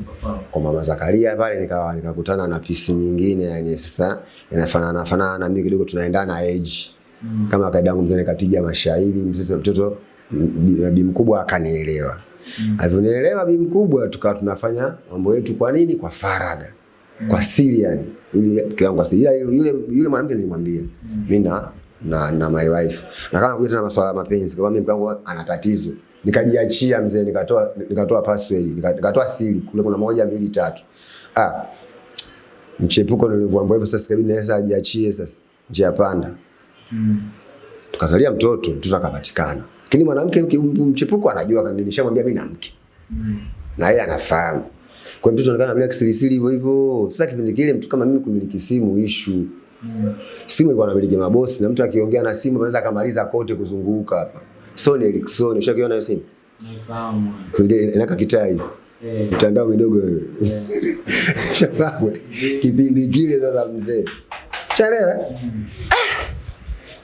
kwa mama Zakaria pale nikawa nikakutana na pisi nyingine yani sasa inafanana fanana na mimi kidogo tunaendana age. Mm. Kama kaida yangu mzee nikapiga mashairi mtoto mtoto bi bi mkubwa akanielewa. Mm. Alivyonielewa bi mkubwa tukawa tunafanya mambo yetu kwa nini? Kwa faraga. Kwa siri yani. Ili kiwango cha. Ila yule yule mwanamke nilimwambia mimi na na, na my wife. Na kama kuja tena masuala ya mapenzi, kama mimi mkangu ana tatizo. Nikajiachia mzee, nikatoa nikatoa password, nikatoa siri. Kule kuna moja mbili tatu. Ah. Mchepuko nilivyoambiwa hivyo sasa kabidi naweza ajiachie sasa. Njia panda. Mm. Tukazalia mtoto, mtoto akapatikana. Lakini mwanamke mchepuko anajua nilishamwambia mimi na mke. Mm. Na yeye anafahamu. Kwa hiyo mtoto anaonekana anamlia kisirisiri hivyo hivyo. Sasa kipindi kile mtu kama mimi kumiliki simu ishu Mm. Simu ilikuwa inamiliki mabosi na mtu akiongea na simu anaweza akamaliza kote kuzunguka hapa. Sony Ericsson, ushakiona hiyo simu? Naifahamu. Inaka kitai. Eh. Mtandao midogo wewe. Shafahamu. Kipindi kile sasa mzee. Shaelewa? eh?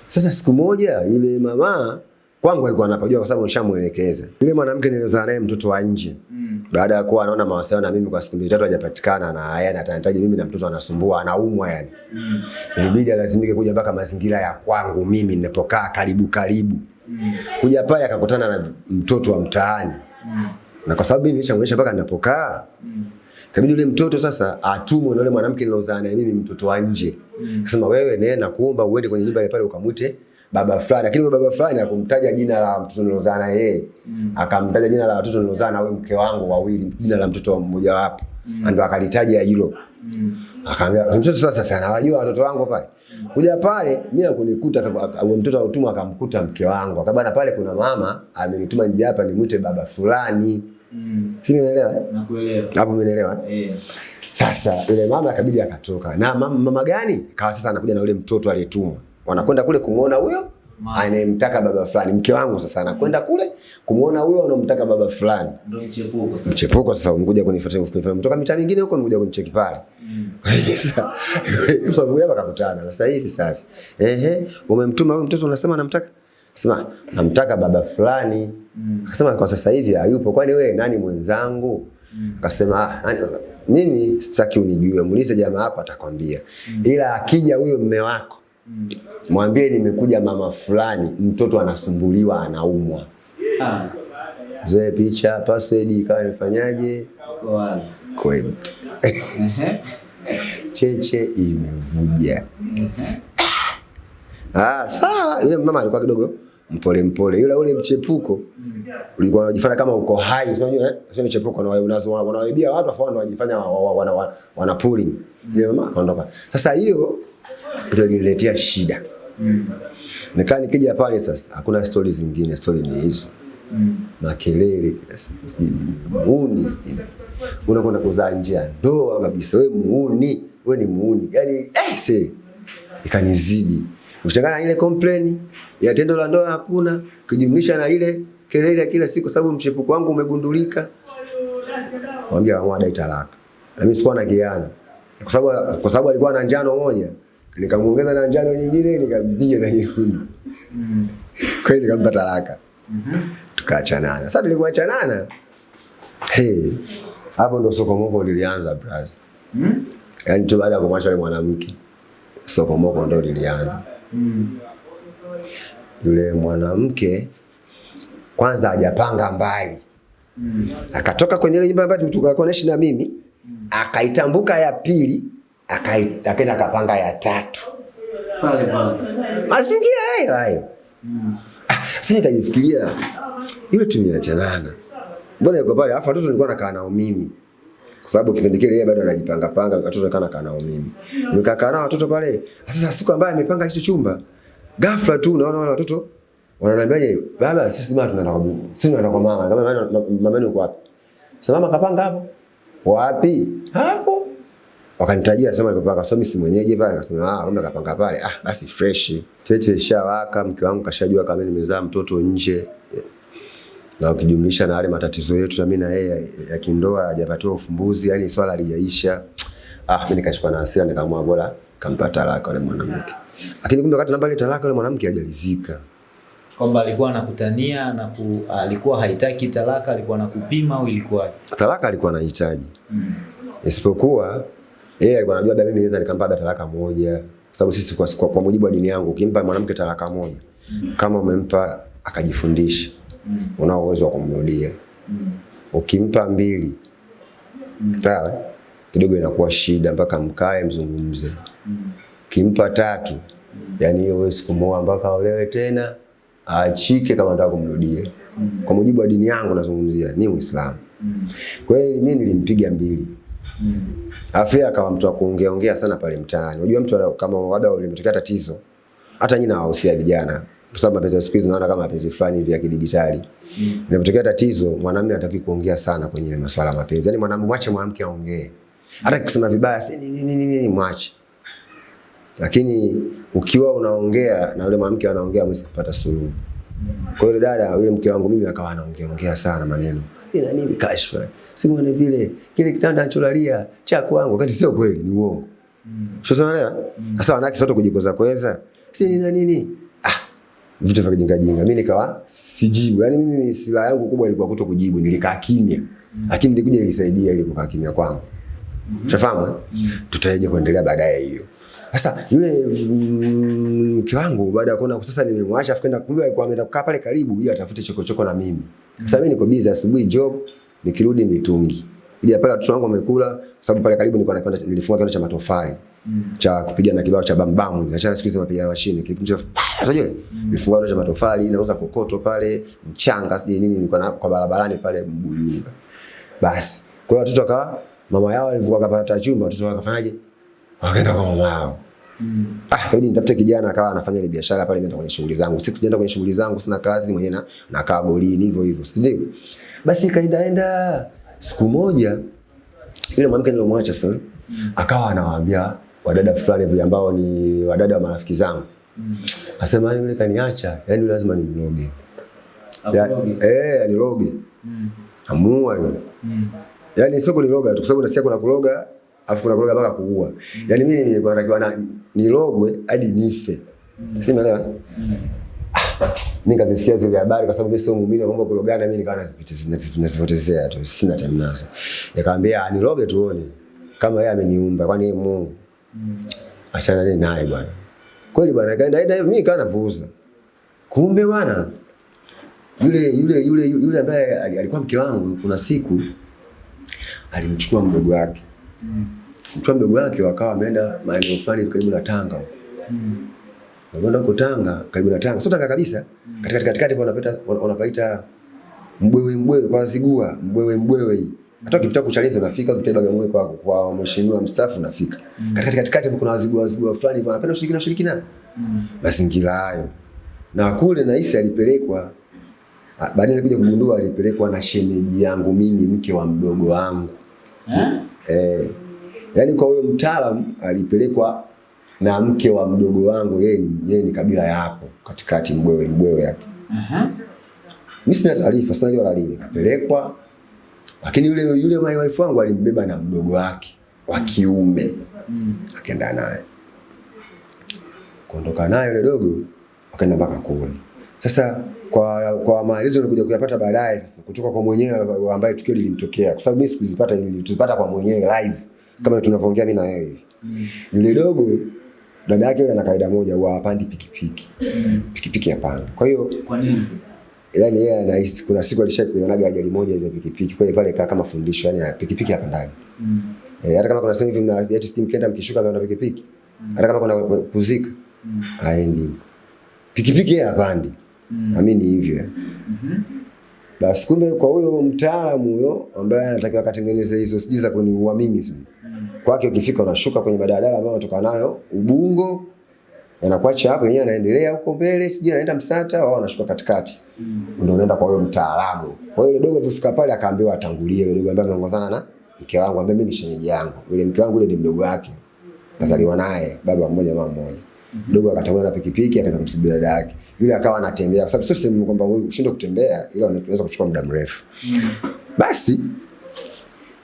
Sasa siku moja yule mama kwangu alikuwa anapajua kwa sababu nishamuelekeza. Yule mwanamke nilizaa naye mtoto wa nje. Mm. Baada ya kuwa anaona mawasiliano na mimi kwa siku mbili tatu hajapatikana na yeye anahitaji mimi na mtoto anasumbua anaumwa yani. Mm. Ilibidi alazimike kuja mpaka mazingira ya kwangu mimi ninapokaa karibu karibu. Mm. Kuja pale akakutana na mtoto wa mtaani. Mm. Na kwa sababu mimi nilishamuonyesha mpaka ninapokaa Mm. Kabidi yule mtoto sasa atumwe na yule mwanamke nilozaa naye mimi mtoto wa nje. Mm. kasema wewe nenda kuomba uende kwenye nyumba ile pale ukamwite baba fulani. Lakini baba fulani akumtaja jina la mtoto nilozaa na yeye. Mm. Akamtaja jina la watoto nilozaa na huyu mke wangu wawili, jina la mtoto mmoja wapo. Mm. Ndio akalitaja hilo. Mm. Akaambia mtoto sasa sasa anawajua watoto wangu pale. Kuja pale mimi nakunikuta huyo mtoto autumwa akamkuta mke wangu. Akabana pale kuna mama amenituma nje hapa nimwite baba fulani. Mm. Si umeelewa? eh? Nakuelewa. Hapo umeelewa? Eh. Sasa yule mama akabidi akatoka. Na mama, mama gani? Kawa sasa anakuja na yule mtoto aliyetumwa. Wanakwenda kule kumuona huyo anayemtaka baba fulani. Mke wangu sasa anakwenda kule kumuona huyo anamtaka baba fulani. Ndio mchepuko sasa. Mchepuko sasa umekuja kunifuata kunifuata kutoka mitaa mingine huko umekuja kunicheki pale. Mm. Sasa babu wakakutana. akakutana. Sasa hivi safi. Ehe, umemtuma huyo mtoto unasema anamtaka? Sema namtaka baba fulani. Mm. Akasema kwa sasa hivi hayupo. Kwani wewe nani mwenzangu? Mm. Akasema ah, nani mimi sitaki unijue, muulize jamaa yako atakwambia. Ila akija huyo mme wako. Mwambie nimekuja mama fulani, mtoto anasumbuliwa, anaumwa. Ah. Zee picha password ikawa nifanyaje? Kwa wazi. Kweli. Ehe. Cheche imevuja. Ah, sawa. Yule mama alikuwa kidogo mpole mpole. Yule ule mchepuko ulikuwa unajifanya kama uko hai, unajua eh? Sio mchepuko na unazo wanawaibia watu afa wanajifanya wa- wa- wana wana, pulling. Je, mama akaondoka. Sasa hiyo ndio iliniletea shida. Mm. Nikaa nikija pale sasa, hakuna stori zingine, stori ni hizo. Mm. makelele, muuni, unakwenda kuzaa nje ya ndoa kabisa, we muuni, we ni muuni, yani eh, se ikanizidi. Kuchangana na ile complain ya tendo la ndoa hakuna, kijumlisha na ile kelele ya kila siku, sababu mchepuko wangu umegundulika, mwambia amua dai talaka, na mimi sikuwa na kiana. Kwa sababu kwa sababu alikuwa na njano moja, nikamuongeza na njano nyingine, nikampiga na nyekundu, Mm. kwa hiyo nikampa talaka Mhm. tukaachanana. Sasa tulikuachanana, hey, hapo ndo sokomoko lilianza brother. Mm. Yaani tu baada ya kumwacha yule mwanamke sokomoko ndo lilianza. Mm. Yule mwanamke kwanza hajapanga mbali, Mm. akatoka kwenye ile nyumba ambayo tulikuwa naishi na mimi, akaitambuka ya pili, akaenda akapanga ya tatu, Pale pale. mazingira hayo hayo. Mm. Ah, Sasa nikajifikiria yule tumeachanana, mbona yuko pale? Alafu watoto nilikuwa nakaa nao mimi, kwa sababu kipindi kile yeye bado anajipanga panga, watoto nilikuwa nakaa nao mimi, nikakaa nao watoto pale. Sasa siku ambayo amepanga hicho chumba, ghafla tu naona wale watoto wananiambiaje, baba, sisi mama tunaenda kwa bibi, sisi tunaenda kwa mama. Kama mama mama yuko wapi? Sasa mama kapanga hapo, wapi? Hapo. Wakanitajia sema alipopanga so mimi si mwenyeji pale akasema ah kumbe akapanga pale. Ah basi fresh. Cheche ishawaka mke wangu kashajua kama nimezaa mtoto nje. Na ukijumlisha na yale matatizo yetu na mimi na yeye ya- ya kindoa hajapatiwa ufumbuzi yani swala halijaisha. Ah mimi nikashikwa na hasira nikaamua bora kampa talaka yule mwanamke. Lakini kumbe wakati namba ile talaka yule mwanamke hajalizika. Kwamba alikuwa anakutania na ku, alikuwa haitaki talaka, alikuwa anakupima au ilikuwaje? talaka alikuwa anahitaji. Mm. isipokuwa yeye alikuwa anajua labda mimi naweza nikampa labda talaka moja. Kwa sababu sisi kwa, kwa, kwa mujibu wa dini yangu ukimpa mwanamke talaka moja kama umempa akajifundisha unao uwezo wa kumrudia. Ukimpa mbili sawa kidogo inakuwa shida mpaka mkae mzungumze. Kimpa tatu yani hiyo wewe kumwoa mpaka aolewe tena achike kama nataka kumrudia. Kwa mujibu wa dini yangu nazungumzia ni Uislamu. Kwa hiyo mimi nilimpiga mbili. Alafu yeye akawa mtu wa kuongea ongea sana pale mtaani. Unajua mtu kama labda ulimtokea tatizo, hata nyinyi nawahusia vijana, kwa sababu mapenzi ya siku hizi naona kama mapenzi fulani hivi ya kidijitali. Mm. Inapotokea tatizo, mwanamume hataki kuongea sana kwenye masuala ya mapenzi. Yaani mwanamume mwache mwanamke aongee. Hata kusema vibaya, si nini nini nini mwache. Lakini ukiwa unaongea na yule mwanamke anaongea, mwezi kupata suluhu. Kwa hiyo dada, yule mke wangu mimi akawa anaongea ongea sana maneno. Ila nini kashfa? Simone vile kile kitanda anacholalia cha kwangu wakati sio kweli, ni uongo. Sasa unaelewa? Sasa wanawake sote kujikoza kweza. Si nina na nini? Ah, vitu vya kijinga jinga. Mimi nikawa sijibu. Yaani mimi silaha yangu kubwa ilikuwa kuto kujibu, nilikaa kimya. Lakini nilikuja ilisaidia ili kukaa kimya kwangu. Ushafahamu? eh? Tutaje kuendelea baadaye hiyo. Sasa yule mm, mke wangu baada ya kuona sasa nimemwacha afu kwenda kumbe alikuwa ameenda kukaa pale karibu ili atafute chokochoko na mimi. Sasa mimi niko busy asubuhi job, nikirudi mitungi. Ija pale watoto wangu wamekula sababu pale karibu nilikuwa nakwenda nilifunga kiwanda cha matofali. mm. cha kupiga na kibao cha bambam, achana siku hizi mapiga mashine kile kinacho unajua nilifunga kiwanda cha matofali nauza kokoto pale mchanga sije nini nilikuwa na kwa barabarani pale Mbuyuni basi kwa hiyo watoto wakawa mama yao alivyokuwa akapata chumba watoto wakafanyaje wakaenda kwa mama yao Mm. Ah, hadi nitafute kijana akawa anafanya ile biashara pale, nenda kwenye shughuli zangu. Siku sijaenda kwenye shughuli zangu, sina kazi mwenyewe na nakaa golini hivyo hivyo, si? Basi kaendaenda siku moja yule mwanamke nilomwacha sasa akawa anawaambia wadada fulani hivi ambao ni wadada wa marafiki zangu. Akasema yani yule kaniacha, yani lazima nimloge. Ya, eh, niloge. Amua yule. yani sio kuniloga tu kwa sababu nasikia kuna kuloga afu kuna kuloga mpaka kuua. Yani mimi nilikuwa natakiwa na nilogwe hadi nife. Si umeelewa? Mimi kazisikia zile habari kwa sababu mimi sio muumini wa mambo kulogana, mimi nikawa nazipotezea tu, sina time nazo. Nikamwambia aniloge tuone kama yeye ameniumba, kwani yeye Mungu. Achana naye bwana. Kweli bwana, kaenda enda mimi nikawa napuuza. Kumbe bwana yule yule yule yule ambaye ali- alikuwa mke wangu, kuna siku alimchukua mdogo wake mchukua mdogo wake, wakawa wameenda maeneo fulani karibu na Tanga huko. Wameenda huko Tanga, karibu na Tanga, sio Tanga kabisa, katikati katikati hapo unapita wanapaita mbwewe mbwewe kwa Zigua, mbwewe mbwewe hii. Hata ukipita kuchaliza unafika, ukipita Bagamoyo kwa kwa mheshimiwa mstaafu unafika. Katikati katikati kati kuna wazigua wazigua fulani hivyo, wanapenda ushirikina ushirikina. Mazingira hayo. Na kule na Isa alipelekwa Ah, baadaye nilikuja kugundua alipelekwa na shemeji yangu mimi mke wa mdogo wangu. Eh, Eh. yaani kwa huyo mtaalamu alipelekwa na mke wa mdogo wangu, yeye ni yeye ni kabila ya hapo katikati, mbwewe mbwewe hapo. Mimi sina taarifa, sina jua la lini Kapelekwa, lakini yule yule my wife wangu alimbeba na mdogo wake wa kiume, akaenda naye. Kuondoka naye yule dogo, wakaenda mpaka kule. Sasa kwa kwa maelezo nilikuja kuyapata baadaye sasa kutoka kwa mwenyewe ambaye tukio lilimtokea, kwa sababu mimi sikuzipata, nilizipata kwa mwenyewe live kama tunavyoongea mimi na wewe hivi. Yule dogo dada yake ana kaida moja, huwa hapandi pikipiki. Pikipiki hapana. Kwa hiyo Kwa nini? yani yeye anahisi kuna siku alishakuionaga ajali moja ile ya pikipiki. Kwa hiyo pale kaa kama fundisho, yani pikipiki hapandagi. Eh, hata kama kuna sehemu hivi mna jet steam kenda mkishuka na pikipiki. Hata kama kuna kuzika haendi. Pikipiki yeye hapandi. Amini hivyo. Basi kumbe kwa huyo mtaalamu huyo ambaye anatakiwa katengeneze hizo sijui za kuniua mimi sijui. Kwake ukifika unashuka kwenye badadala ambayo unatoka nayo Ubungo anakuacha hapo yenyewe anaendelea huko mbele sijui anaenda Msata wao wanashuka katikati. Ndio unaenda kwa huyo mtaalamu. Kwa hiyo dogo alipofika pale akaambiwa atangulie yule dogo ambaye ameongozana na mke wangu ambaye mimi ni shemeji yangu. Yule mke wangu yule ni mdogo wake. Kazaliwa naye baba mmoja mama mmoja. Mdogo akatangulia na pikipiki akaenda kumsubiri dada yake. Yule akawa anatembea kwa sababu sio sehemu kwamba wewe ushinde kutembea ila unaweza kuchukua muda mrefu. Basi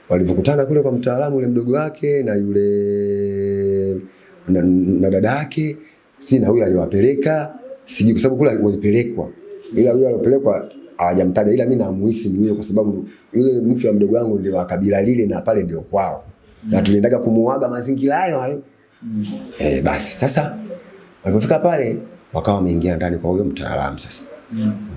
walivyokutana kule kwa mtaalamu yule mdogo wake na yule na, na dada yake. Si na huyo aliwapeleka sijui kwa sababu kule walipelekwa. Ila huyo aliyopelekwa hawajamtaja ila mimi namuhisi ni huyo kwa sababu yule mke wa mdogo wangu ndio wa kabila lile na pale ndio kwao. Na tuliendaga kumuaga mazingira hayo hayo. Eh basi. Sasa walipofika pale wakawa wameingia ndani kwa huyo mtaalamu sasa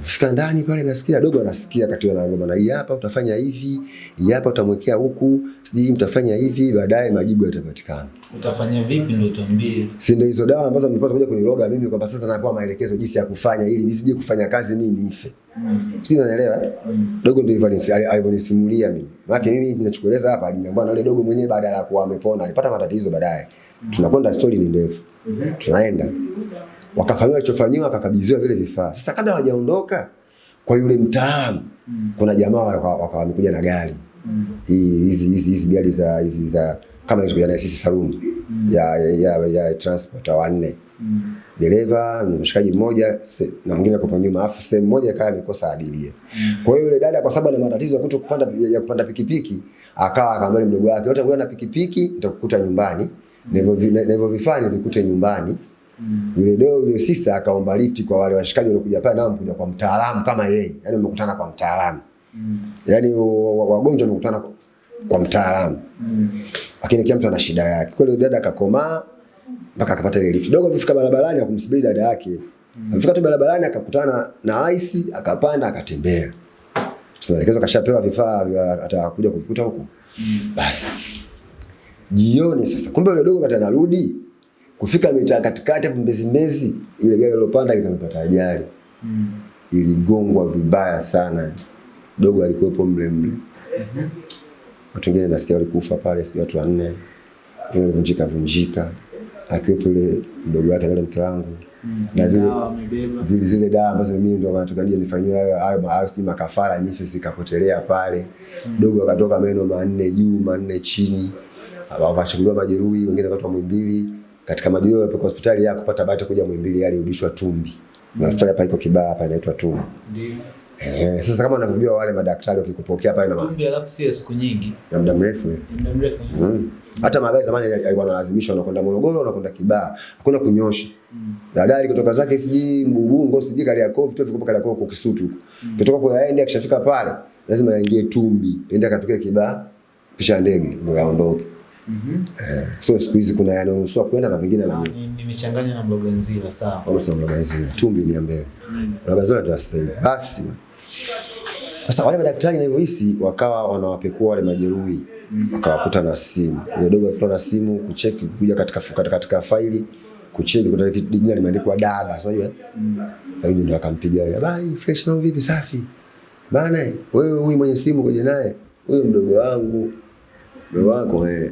Fika ndani pale nasikia dogo anasikia kati wanaomba na hii hapa utafanya hivi, hii hapa utamwekea huku, sijui mtafanya hivi, baadaye majibu yatapatikana. Utafanya vipi ndio tuambie. Si ndio hizo dawa ambazo mlipaswa kuja kuniloga mimi kwamba sasa napewa maelekezo jinsi ya kufanya ili nisije kufanya kazi mimi nife. Mm. Sijui unanielewa? Mm. Dogo ndio alivyonisimulia mimi. Maana mimi ninachokueleza hapa aliniambia na yule dogo mwenyewe baada ya kuwa amepona alipata matatizo baadaye. Mm. Tunakwenda story ni ndefu. Mm -hmm. Tunaenda. Wakafanyiwa alichofanyiwa akakabidhiwa vile vifaa. Sasa kabla hawajaondoka kwa yule mtaalamu mm. kuna jamaa wakawa waka wamekuja na gari. hizi hizi hizi hizi gari za hizi za kama hizo na sisi saluni ya, ya, ya, ya transport wanne dereva mshikaji mmoja na mwingine kwa nyuma, afu sehemu moja ikawa amekosa abiria. Kwa hiyo yule dada kwa sababu ana matatizo ya kupanda ya kupanda pikipiki, akawa akamwambia mdogo wake, wote ngoja na pikipiki nitakukuta nyumbani, Mm. hivyo vifaa nivikute nyumbani. Yule leo yule sister akaomba lift kwa wale washikaji waliokuja pale, nao mkuja kwa mtaalamu kama yeye, yani umekutana kwa mtaalamu, wa- wa- wagonjwa wamekutana kwa- kwa mtaalamu mm. lakini kila mtu ana shida yake. Kwa hiyo dada akakomaa mpaka akapata ile lift. Dogo alifika barabarani akumsubiri dada yake. mm. Alifika tu barabarani akakutana na ice, akapanda akatembea. Sasa maelekezo kashapewa vifaa atakuja kuvuta huko. mm. Basi. Jioni sasa kumbe yule dogo kata anarudi kufika mitaa katikati hapo Mbezi Mbezi ile gari lilopanda likamepata ajali. Mm. Iligongwa vibaya sana. Dogo alikuwepo mle mle. Mm Watu wengine nasikia walikufa pale, sijui watu wanne. Walivunjika vunjika. Akiwepo yule mdogo wake na mke wangu. Na vile vile zile dawa ambazo mimi ndo nataka nije nifanyiwe hayo hayo hayo si makafara nife zikapotelea pale. Mm. Dogo akatoka meno manne juu manne chini. Wakachukuliwa majeruhi, wengine wakatoa Muhimbili. Katika majio ya kwa hospitali ya kupata bahati kuja Muhimbili alirudishwa Tumbi. Na hospitali hapa iko Kibaha hapa inaitwa Tumbi. Ndio. Eh, sasa kama unavyojua wale madaktari wakikupokea pale na Kumbe alafu si siku nyingi. ya muda mrefu Ya muda mrefu. Mm. Hata magari zamani yalikuwa yanalazimishwa unakwenda Morogoro unakwenda Kibaha. Hakuna kunyosha. Mm. Dadali kutoka zake siji Mbubungo siji Kariakoo vitu viko Kariakoo kwa Kisutu huko. Kutoka kwa yaende akishafika pale lazima yaingie Tumbi. Ende akatokea Kibaha pisha ndege ndio yaondoke. Mhm. Eh. So siku hizi kuna yanayoruhusiwa kwenda na vingine na mimi. Nimechanganya na Mloganzila sawa. kama sasa Mloganzila. Tumbi ni mbele. Mloganzila ndio sasa hivi. Basi. Sasa wale madaktari nilivyohisi wakawa wanawapekua wale majeruhi wakawakuta na simu. Ile dogo afuta na simu kucheki kuja katika katika, katika faili kucheki kitu jina limeandikwa dada, so hiyo? Mm. yule ndio akampigia yeye, habari fresh na vipi safi. Bana wewe huyu mwenye simu kuja naye, huyu mdogo wangu. Mdogo wako eh.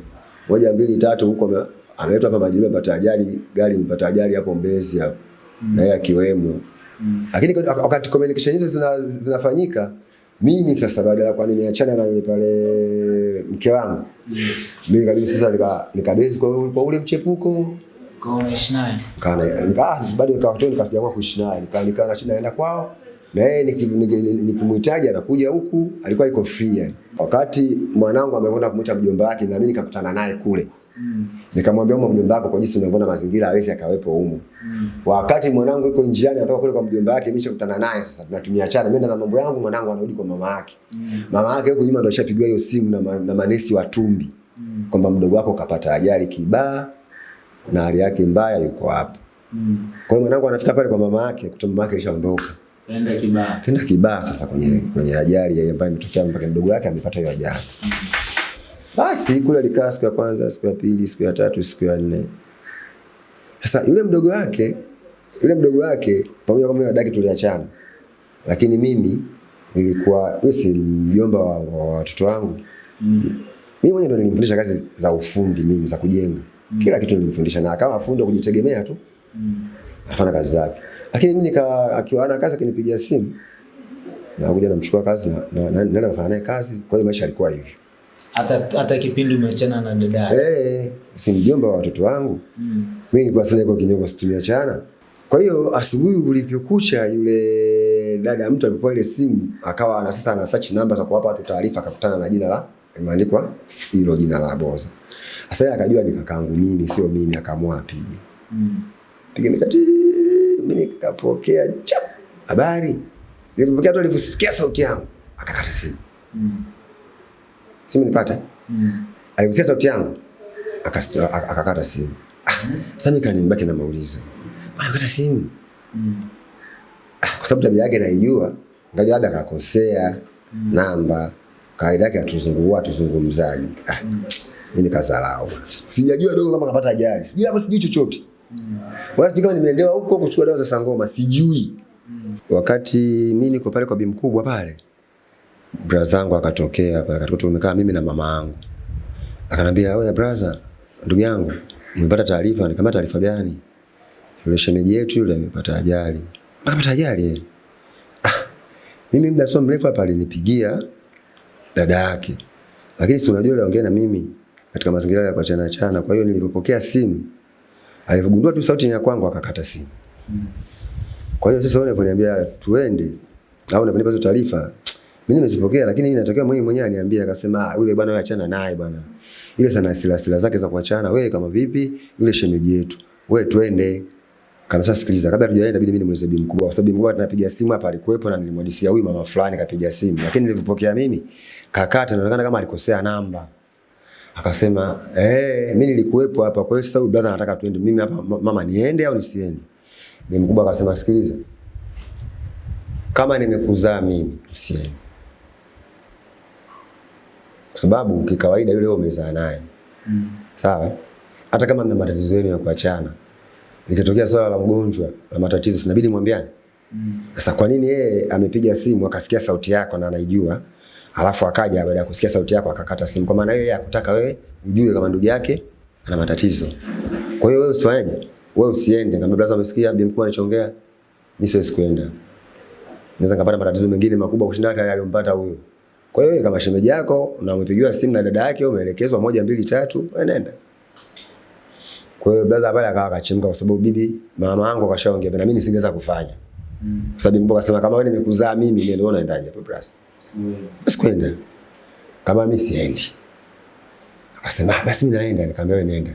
Moja mbili tatu huko ame- ameletwa hapa Majiwe, amepata ajali, gari mpata ajali hapo Mbezi hapo. Na yeye akiwemo. mm. Lakini wakati communication hizo zina, zinafanyika mimi sasa baada ya kwani nimeachana na yule pale mke wangu mm. mimi kabisa sasa nika nikabezi kwa, ule- kwa ule mchepuko Kwa unaishi naye. kana nika bado nikawa tu nikasijaamua kuishi naye nika nika naenda kwao na yeye niki- niki- nikimhitaji anakuja huku alikuwa iko free yani. Wakati mwanangu amekwenda kumuita mjomba wake na mimi nikakutana naye kule nikamwambia umo mjomba wako kwa jinsi unavyoona mazingira hawezi akawepo humu. mm. Wakati mwanangu yuko njiani anatoka kule kwa mjomba wake, mimi nishakutana naye sasa, tunatumia chana, mimi na mambo yangu, mwanangu anarudi kwa mama yake. mm. Mama yake huko nyuma ndo ashapigwa hiyo simu na, ma, na manesi wa Tumbi mm. kwamba mdogo wako kapata ajali kibaa na hali yake mbaya, yuko hapo. mm. Kwa hiyo mwanangu anafika pale kwa mama yake, kuta mama yake alishaondoka. Kaenda Kibaha. Kenda kibaa sasa kwenye kwenye ajali ya ambayo imetokea mpaka mdogo wake amepata hiyo ajali. Basi kule alikaa siku ya kwanza, siku ya pili, siku ya tatu, siku ya nne. Sasa yule mdogo wake, yule mdogo wake pamoja kama na daki tuliachana. Lakini mimi nilikuwa yule si mjomba wa wa watoto wangu. Mimi mwenyewe ndo nilimfundisha kazi za ufundi mimi za kujenga. Kila kitu nilimfundisha na kama fundi wa kujitegemea tu. Anafanya kazi zake. Lakini mimi nika akiwa ana kazi akinipigia simu na kuja namchukua kazi na na- na- nafanya naye kazi. Kwa hiyo maisha yalikuwa hivyo. hata hata kipindi umeachana na dada yake. Eh, si mjomba wa watoto wangu. Mm. Mimi nilikuwa sasa niko kinyongo situmia chana. Kwa hiyo asubuhi ulivyokucha yule dada mtu alipokuwa ile simu akawa ana sasa ana search namba za kuwapa watu taarifa akakutana na jina la imeandikwa hilo jina la Boza. Sasa akajua ni kakaangu mimi sio mimi akaamua apige. Mm. Piga mikati mimi nikapokea chap habari. Nilipokea tu alivyosikia sauti yangu akakata simu. Mm. Simu nipata. Mm. Alivyosikia sauti yangu akakata simu. Ah, sasa mimi kanibaki na maulizo. Bwana kata simu. Mm. Ah, kwa sababu tabia yake naijua, ngaja labda akakosea mm. namba, kawaida yake atuzungua tuzungumzaji. Ah, mimi nikadharau. Sijajua dogo kama kapata ajali. Sijui hapa sijui chochote. Wala sijui kama nimeelewa huko kuchukua dawa za sangoma, sijui. Mm. Wakati mimi niko pale kwa bi mkubwa pale, brazangu akatokea pale, akatoka tumekaa mimi na mama yangu. Akanambia, "Wewe brother, ndugu yangu, nimepata taarifa." Nikamwambia, "Taarifa gani?" Yule shemeji yetu yule amepata ajali. Amepata ajali yeye. Ah, mimi muda sio mrefu hapa alinipigia dada yake. Lakini si unajua aliongea na mimi katika mazingira ya kuachana chana. Kwa hiyo nilipopokea simu, alivyogundua tu sauti ni ya kwangu akakata simu. Kwa hiyo sasa wewe unaponiambia tuende au unaponipa hizo taarifa, mimi nimezipokea lakini inatokea mwenyewe mwenyewe aniambia akasema "Ah, yule bwana wewe achana naye bwana. Ile sana stila stila zake za kuachana wewe kama vipi yule shemeji yetu. Wewe twende. Kama sasa sikiliza, kabla tujaenda inabidi mimi nimuulize bibi mkubwa kwa sababu mkubwa tunapiga simu hapa alikuwepo na nilimwadisia huyu mama fulani kapiga simu. Lakini nilipokea mimi kakata inaonekana kama alikosea namba. Akasema, "Eh, mimi nilikuwepo hapa. Kwa hiyo sasa huyu brother anataka tuende. Mimi hapa mama niende au nisiende?" Bibi mkubwa akasema, "Sikiliza. Kama nimekuzaa mimi, usiende." Kwa sababu kikawaida yule umezaa naye. Mm. Sawa? Hata kama mna matatizo yenu ya kuachana. Likitokea swala la mgonjwa, la matatizo, sinabidi mwambiane. Mm. Sasa kwa nini yeye amepiga simu akasikia sauti yako na anaijua, alafu akaja baada ya kusikia sauti yako akakata simu? Kwa maana yeye hakutaka wewe ujue kama ndugu yake ana matatizo. Kwa hiyo wewe usifanyaje? Wewe usiende. Kama brother umesikia bibi mkubwa anachongea, mimi siwezi kuenda. Naweza nikapata matatizo mengine makubwa kushinda hata yale aliyompata huyo. Kwa hiyo kama shemeji yako na umepigiwa simu na dada yake, umeelekezwa moja mbili tatu, wewe nenda. Kwa hiyo brother pale akawa akachemka kwa sababu bibi mama yangu akashaongea na mimi nisingeweza kufanya. Mm. Kwa sababu mbona akasema kama wewe nimekuzaa mimi ndio unaendaje endaje hapo brother. Sikwenda. Kama mimi siendi. Akasema "Ah, basi mimi naenda, nikamwambia wewe nenda.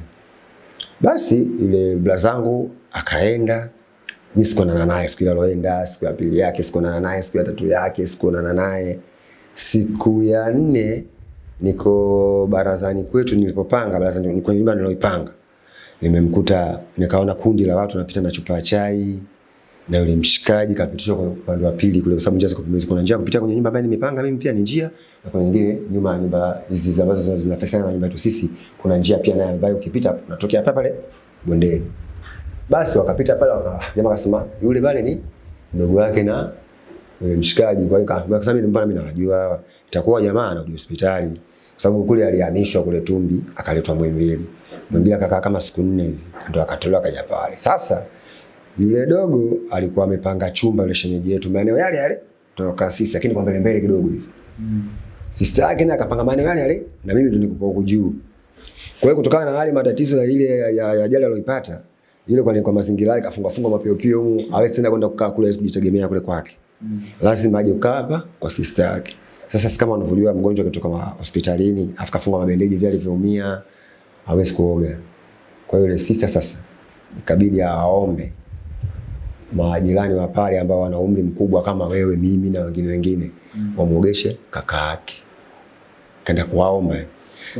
Basi yule blazangu akaenda. Mimi sikuonana naye siku ile aloenda, siku ya pili yake sikuonana naye, siku ya tatu yake sikuonana naye. Siku ya nne niko barazani kwetu nilipopanga barazani kwenye nyumba niloipanga. Nimemkuta nikaona kundi la watu wanapita na chupa ya chai na yule mshikaji kapitishwa kwa upande wa pili kule, kwa sababu njia ziko pembeni. Kuna njia kupitia kwenye nyumba ambayo nimepanga mimi pia ni njia, na kuna nyingine nyuma ya nyumba hizi ambazo zinafesana na nyumba yetu sisi, kuna njia pia nayo ambayo ukipita unatokea hapa pale bondeni. Basi wakapita pale, waka jamaa akasema yule pale ni mdogo wake na yule mshikaji. Kwa hiyo kaambia, kwa sababu mbona mimi nawajua itakuwa jamaa anakuja hospitali, kwa sababu kule alihamishwa kule Tumbi akaletwa Muhimbili. Muhimbili akakaa kama siku nne hivi, ndio akatolewa kaja pale. Sasa yule dogo alikuwa amepanga chumba yule shemeji yetu maeneo yale yale tunakaa sisi, lakini kwa mbele mbele kidogo hivi. Mm. Sister yake naye akapanga maeneo yale yale na mimi ndo niko huko juu. Kwa hiyo kutokana na hali matatizo ya ile ya ajali aliyoipata yule kwa kwa mazingira yake kafunga funga mapio pio huko, hawezi tena kwenda kukaa kule kujitegemea kule kwake. Mm. Lazima aje kukaa hapa kwa sister yake. Sasa kama unavyojua mgonjwa kutoka hospitalini afu kafunga mabendeji vile alivyoumia hawezi kuoga. Kwa hiyo yule sister sasa ikabidi aombe majirani wa pale ambao wana umri mkubwa kama wewe, mimi na wengine wengine Mm. wamuogeshe kaka yake. Kaenda kuwaomba.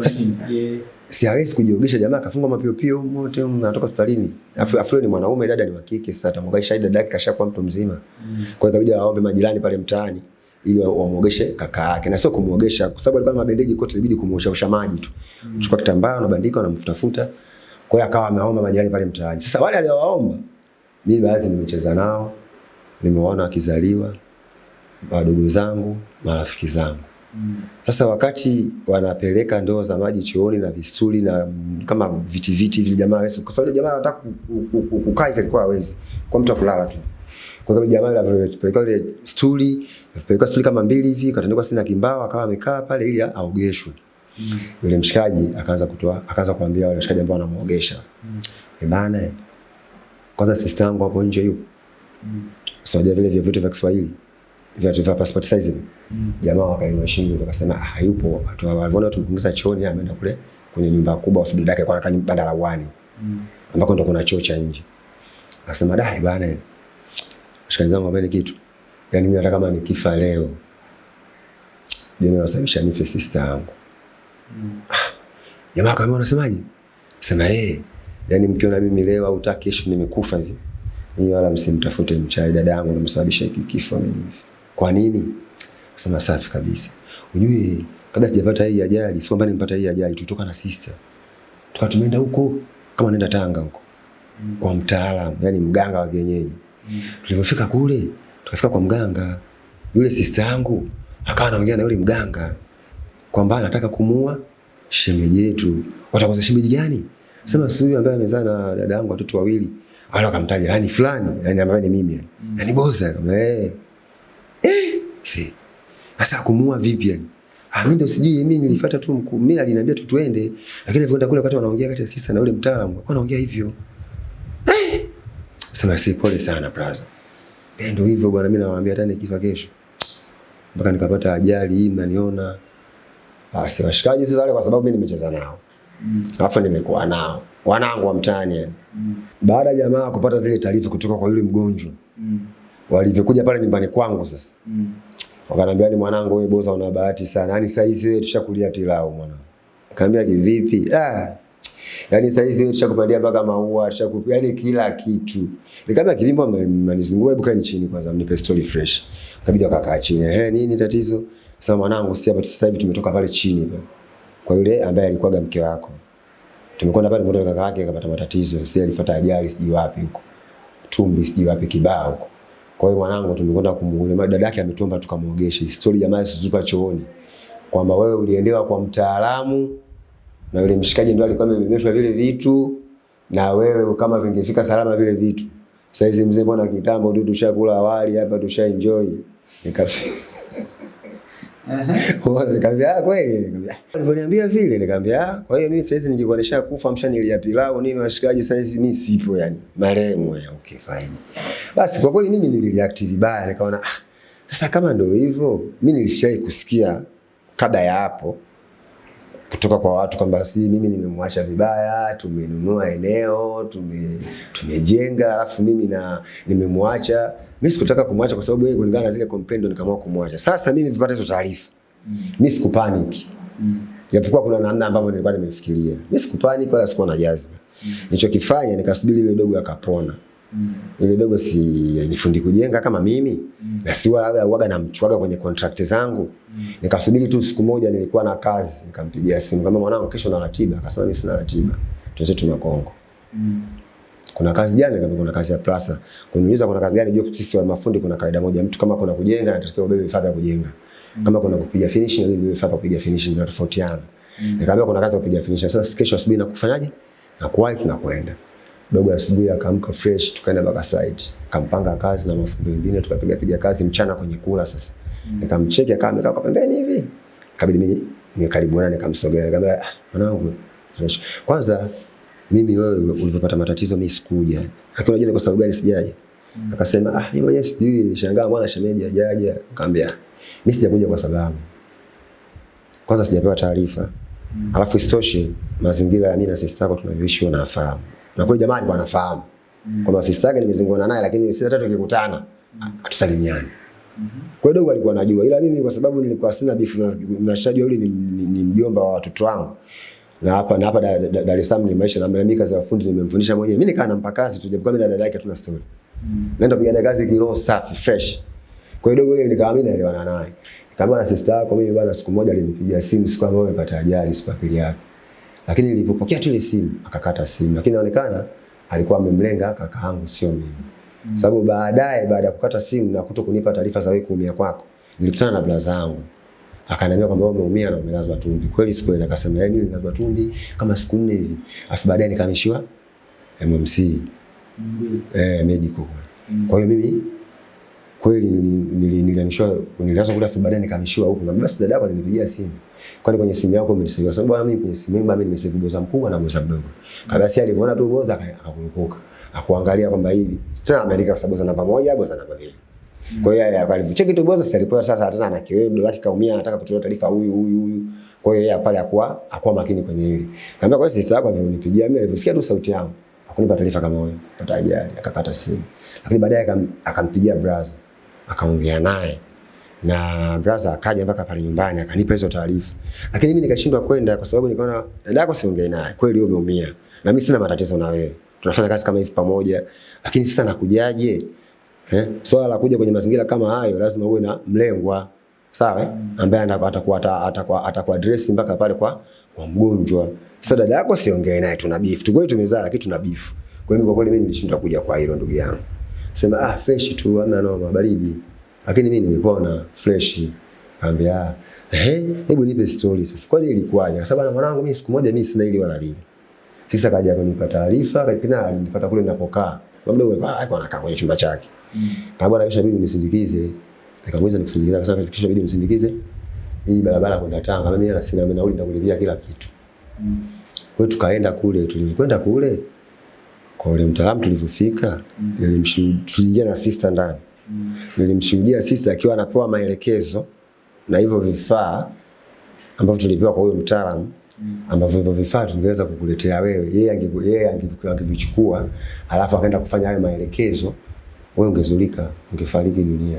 Sasa- Si hawezi kujiogesha jamaa kafunga mapiopio mote anatoka hospitalini. Afu afu ni mwanaume dada ni wa kike sasa atamwogesha dada yake kashakuwa mtu mzima. Mm. Kwa hiyo ikabidi aombe majirani pale mtaani ili wa- wamuogeshe kaka yake. Na sio kumuogesha kwa sababu alikuwa na mabendeji kote ilibidi kumuosha maji tu. mm. Chukua kitambaa unabandika unamfutafuta. Kwa hiyo akawa ameomba majirani pale mtaani. Sasa wale aliowaomba mimi baadhi nimecheza nao, nimewaona wakizaliwa, wadogo zangu, marafiki zangu. Mm. Sasa wakati wanapeleka ndoo za maji chooni na visuli na mm, kama viti viti vile jamaa hawezi kwa sababu jamaa anataka ku- ku- ku- kukaa hivi alikuwa hawezi kwa mtu akulala tu. Kwa sababu jamaa alipeleka ile stuli, alipeleka stuli kama mbili hivi, katandikwa sina kimbao akawa amekaa pale ili aogeshwe. Yule mshikaji akaanza kutoa akaanza kuambia wale washikaji ambao wanamuogesha. Eh bana, eh, kwanza sister yangu hapo nje yupo. Sasa so vile vya vitu vya Kiswahili vya vya passport size. mm. Jamaa wakainua shingo wakasema ah, hayupo. Watu waliona tumpungiza chooni ameenda kule kwenye nyumba kubwa kwa sababu dada yake kwa anakaa banda la mm. Ambako ndo kuna choo cha nje. Akasema dai bana. Shikaji zangu wapeni kitu. yani mimi nataka kama nikifa leo. jamaa nasababisha nife sister yangu. mm. Jamaa kama unasemaje? Sema eh, yani mkiona mimi leo au taki kesho nimekufa hivi. Ni wala msimtafute mchai dada yangu namsababisha hiki kifo mimi. Kwa nini? Sema safi kabisa. Unajui kabla sijapata hii ajali, sio kwamba nimepata hii ajali, tulitoka na sister. Tukawa tumeenda huko kama nenda Tanga huko. Kwa mtaalamu, yani mganga wa kienyeji. Tulipofika kule, tukafika kwa mganga. Yule sister yangu akawa anaongea na yule mganga kwamba anataka kumuua shemeji yetu. Watakosa shemeji gani? Sema siku huyu ambaye amezaa na dada yangu watoto wawili. Wala akamtaja yani fulani, yani ambaye ni mimi yani. Yani boza kama eh. Eh, si. Sasa kumuua vipi yani? Ah, mimi ndio sijui mimi nilifuata tu mkuu. Mimi aliniambia tu tuende. Lakini nilipoenda kule wakati wanaongea kati ya sisi na yule mtaalamu, kwa anaongea hivyo. Eh. Sema si pole sana brother. Eh, ndio hivyo bwana mimi nawaambia hata nikifa kesho. Mpaka nikapata ajali hii mnaniona. Ah, Basi washikaji sasa wale kwa sababu mimi nimecheza nao. Alafu nimekuwa nao. Wanangu wa mtaani yani. Baada ya jamaa kupata zile taarifa kutoka kwa yule mgonjwa. mm. Walivyokuja pale nyumbani kwangu sasa. mm. Wakaniambia ni mwanangu wewe boza una bahati sana. Yaani saa hizi wewe tushakulia pilau mwanangu. Kaambia kivipi? Ah. Yaani saa hizi wewe tushakupandia mpaka maua, tushaku yani kila kitu. Nikamwambia kilimo amenizungua, hebu kaeni chini kwanza mnipe story fresh. Kabidi wakakaa chini. Eh, nini tatizo? Sasa mwanangu si hapa sasa hivi tumetoka pale chini pale. Kwa yule ambaye alikuwaga mke wako. Tumekwenda pale mtoto kaka yake akapata matatizo, sisi alifuata ajali sijui wapi huko. Tumbi sijui wapi kibao huko. Kwa hiyo mwanangu tumekwenda kumuona dada yake ametuomba tukamuogeshe. Story jamaa sizuka chooni. Kwamba wewe uliendewa kwa mtaalamu na yule mshikaji ndio alikuwa amebebeshwa vile vitu na wewe kama vingefika salama vile vitu. Sasa hizi mzee bwana kitambo ndio tushakula awali hapa tusha enjoy. Bwana nikamwambia ah, kweli nikamwambia. Vile nikamwambia ah, kwa hiyo mimi sasa nilikuwa nishakufa mshanilia pilau nini washikaji sasa hizi mimi sipo yani. Marehemu ya okay fine. Basi kwa kweli mimi nilireact vibaya nikaona ah, sasa kama ndio hivyo mimi nilishai kusikia kabla ya hapo kutoka kwa watu kwamba si mimi nimemwacha vibaya, tumenunua eneo, tume, tumejenga alafu mimi na nimemwacha. Mimi sikutaka kumwacha kwa sababu yeye kulingana na zile kompendo nikaamua kumwacha. Sasa mimi nilipata hizo taarifa. Mimi sikupanic. Japokuwa kuna namna ambavyo nilikuwa nimefikiria. Mimi sikupanic wala sikuwa na jazba. Mm. Nilichokifanya nikasubiri ile dogo akapona. Ile dogo si nifundi kujenga kama mimi mm. na si waga waga na mchwaga kwenye contract zangu. mm. Nikasubiri tu siku moja nilikuwa na kazi, nikampigia simu kama mwanangu kesho na ratiba, akasema mimi sina ratiba. Tuanze tuna Kongo. Kuna kazi gani? Nikamwambia kuna kazi ya Plaza. Kuniuliza kuna kazi gani? Jua sisi wa mafundi kuna kaida moja, mtu kama kuna kujenga anatakiwa ubebe vifaa vya kujenga. Kama kuna kupiga finishing na ubebe vifaa vya kupiga finishing vinatofautiana. Nikamwambia kuna kazi ya kupiga finishing. Sasa kesho asubuhi na kufanyaje? Na kuwahi tunakwenda. Dogo asubuhi akaamka fresh, tukaenda mpaka site. Kampanga kazi na mafundi wengine tukapiga piga kazi mchana kwenye kula sasa. Nikamcheki akawa amekaa kwa pembeni hivi. Kabidi mimi nikaribuana nikamsogea nikamwambia "Ah, mwanangu fresh. Kwanza mimi wewe ulivyopata matatizo mimi sikuja. Lakini unajua kwa sababu gani sijaje? Akasema ah mimi mwenyewe sijui nilishangaa mwana shemeji hajaja. Nikamwambia mimi sijakuja kwa sababu kwanza sijapewa taarifa. Alafu isitoshe mazingira ya mimi na sister zako tunavyoishi wanafahamu. Na kule jamani wanafahamu. Kwamba sister yake nimezingona naye lakini sisi tatu tukikutana hatusalimiani. Kwa hiyo dogo alikuwa anajua ila mimi kwa sababu nilikuwa sina beef na mnashajua yule ni, ni, ni mjomba wa watoto wangu. Na hapa na hapa Dar da, da, Dar es Salaam ni maisha na mimi kazi ya fundi nimemfundisha mwenyewe. Mimi nikaa nampa kazi tu japokuwa mimi na dada yake hatuna story. Naenda kupiga kazi kiroho safi fresh. Kwa hiyo dogo ile nikawa mimi naelewana naye. Kama na sister yako mimi bwana siku moja alinipigia simu siku ambayo amepata ajali siku ya pili yake. Lakini nilivyopokea tu ile simu akakata simu. Lakini inaonekana alikuwa amemlenga kaka yangu sio mimi. Mm. Sababu baadaye baada ya kukata simu na kuto kunipa taarifa za wewe kuumia kwako, nilikutana na blaza yangu. Akaniambia kwamba umeumia na umelazwa tumbi. Kweli siku ile akasema yeye nililazwa tumbi kama siku nne hivi. Afu baadaye nikahamishiwa MMC. Eh, medical. Kwa hiyo mimi kweli nilihamishwa nilianza kule afu baadaye nikahamishiwa huko, na basi dada yako alinipigia simu. Kwani kwenye simu yako umesave? Sababu bwana mimi kwenye simu yangu mimi nimesave boza mkubwa na boza mdogo. Kabla si alivyoona tu boza akakumbuka, Akuangalia kwamba hili tena ameandika kwa sababu namba moja boza namba mbili. Kwa hiyo yeye akalicheki tu boza sasa alipoa sasa tena ana kiwewe wake kaumia anataka kutoa taarifa huyu huyu huyu. Kwa hiyo yeye pale akuwa akuwa makini kwenye hili. Kaambia kwa sisi yako alivyonipigia mimi alivyosikia tu sauti yangu. Hakunipa taarifa kama huyo. Pata ajali akakata simu. Lakini baadaye akampigia brother akaongea naye na brother akaja mpaka pale nyumbani akanipa hizo taarifa, lakini mimi nikashindwa kwenda kwa sababu nikaona dada yako siongee naye, kweli wewe umeumia. Na mimi sina matatizo na wewe, tunafanya kazi kama hivi pamoja, lakini sasa nakujaje? Eh, swala la kuja kwenye mazingira kama hayo lazima uwe na mlengwa. Sawa, eh? ambaye atakuwa atakuwa atakuwa address mpaka pale kwa kwa mgonjwa. Sasa dada yako siongee naye, tuna beef. Tu, kweli tumezaa, lakini tuna beef. Kwa hiyo kwa kweli mimi nilishindwa kuja kwa hilo ndugu yangu, sema ah, fresh tu, hamna noma, baridi lakini mimi nimepona fresh. Kaambia eh, hebu nipe story sasa, kwani ilikuwaje? Kwa sababu mwanangu mimi siku moja mimi sina ili wala lile. Sasa kaja kunipa taarifa, kakina alinifuata kule ninapokaa. Labda wewe ah, alikuwa anakaa kwenye chumba chake. Mm. bwana kisha bidi nisindikize. Nikamweza nikusindikiza kwa sababu kisha bidi nisindikize hii barabara kwenda Tanga. Mimi na sina mimi nauli nitakulipia kila kitu. Mm. Kwa hiyo tukaenda kule, tulivyokwenda kule kwa ule mtaalamu tulivyofika, mm. nilimshuhudia na sister ndani. Nilimshuhudia sister akiwa anapewa maelekezo na hivyo vifaa ambavyo tulipewa kwa huyo mtaalamu ambavyo hivyo vifaa tungeweza kukuletea wewe. Yeye yeye angevichukua alafu akaenda kufanya hayo maelekezo, wewe ungezulika, ungefariki dunia.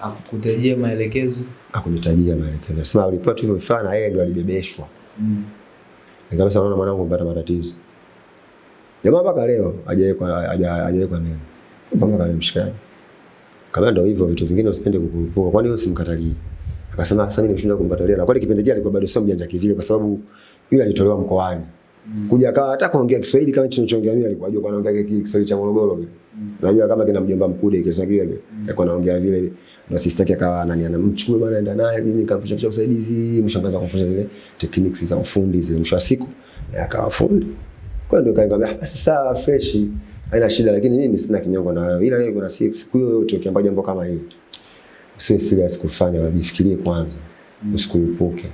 Akukutajia maelekezo? Akunitajia maelekezo. Sema ulipewa tu hivyo vifaa na yeye ndio alibebeshwa. Mm. Nikamwambia naona mwanangu mpata matatizo. Jamaa mpaka leo hajawekwa hajawekwa neno. Mpaka leo mshikaji. Kama ndio hivyo vitu vingine usipende kukurupuka. Kwani wewe usimkatalie? Akasema sasa mimi nimeshindwa kumkatalia. Na kweli kipindi kile alikuwa bado sio mjanja kivile kwa sababu yule alitolewa mkoani. Mm. Kuja akawa hata kuongea Kiswahili kama tunachoongea mimi alikuwa ajua anaongea Kiswahili cha Morogoro vile. Mm. Najua kama kina mjomba mkude Kiswahili kile. Alikuwa anaongea vile na sister yake akawa ananiana mchukue bwana aenda naye mimi nikamfundisha usaidizi mshangaza kumfundisha zile techniques za ufundi zile mwisho wa siku akawa fundi. Kwa ndio kaingia basi sawa fresh haina shida, lakini mimi sina kinyongo na wewe, ila kuna siku hiyo yote ukiamba jambo kama hili usiwe serious kufanya, wajifikirie kwanza, usikurupuke.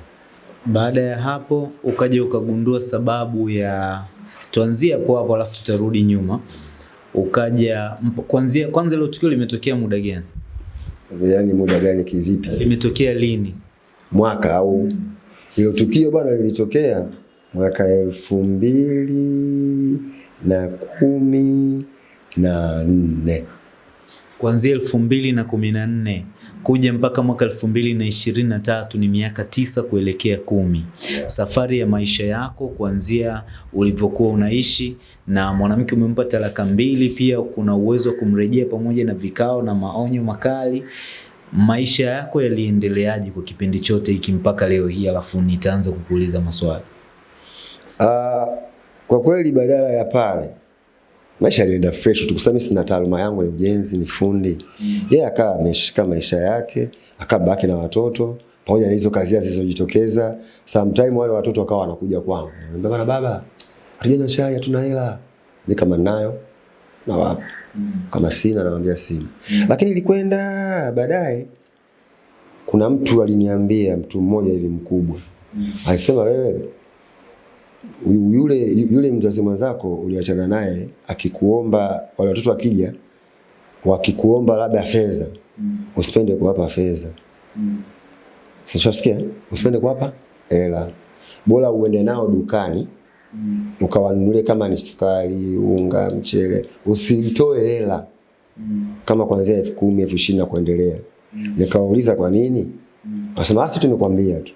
Baada ya hapo ukaja ukagundua sababu ya, tuanzie hapo hapo, alafu tutarudi nyuma. Ukaja kuanzia kwanza, ile tukio limetokea muda gani? Yaani muda gani kivipi? Limetokea lini? Mwaka au hilo tukio bwana lilitokea mwaka elfu mbili na kumi na nne kuanzia elfu mbili na kumi na nne kuja mpaka mwaka elfu mbili na ishirini na tatu ni miaka tisa kuelekea kumi. Safari ya maisha yako kuanzia ulivyokuwa unaishi na mwanamke umempa talaka mbili, pia kuna uwezo wa kumrejea pamoja na vikao na maonyo makali. Maisha yako yaliendeleaje kwa kipindi chote hiki mpaka leo hii? Alafu nitaanza kukuuliza maswali. Uh, kwa kweli badala ya pale maisha yalienda fresh tu, kwa sina taaluma yangu ya ujenzi, ni fundi. yeye. Yeye akawa ameshika maisha yake, akabaki na watoto pamoja na hizo kazi zilizojitokeza. Sometime wale watoto wakawa wanakuja kwangu, anambia bana, baba, hatujanywa chai, hatuna hela. Ni kama ninayo na wapi, kama sina namwambia sina. Lakini ilikwenda baadaye, kuna mtu aliniambia, mtu mmoja hivi mkubwa, alisema wewe yule yule mzazi mwenzako uliachana naye akikuomba, wale watoto wakija wakikuomba labda fedha mm. usipende kuwapa fedha mm. Sishasikia, usipende kuwapa hela, bora uende nao dukani mm. ukawanunulie kama ni sukari, unga, mchele, usitoe hela mm. kama kuanzia elfu kumi elfu ishirini na kuendelea mm. Nikawauliza kwa nini mm. Wasema asi tumekwambia tu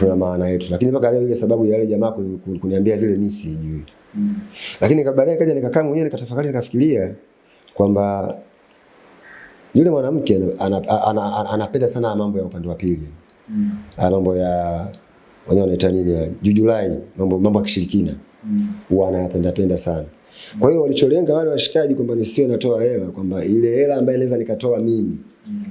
tuna maana yetu, lakini mpaka leo ile sababu ya yale jamaa kuniambia vile mimi sijui. Mm. Lakini baadaye kaja nikakaa mwenyewe nikatafakari nikafikiria kwamba yule mwanamke anapenda ana, ana, ana, ana sana mambo ya upande wa pili. Mm. Mambo ya wenyewe wanaita nini jujulai, mambo mambo ya kishirikina. Mm. Huwa anayapenda penda sana. Kwa hiyo walicholenga wale washikaji kwamba nisiwe natoa hela, kwamba ile hela ambayo naweza nikatoa mimi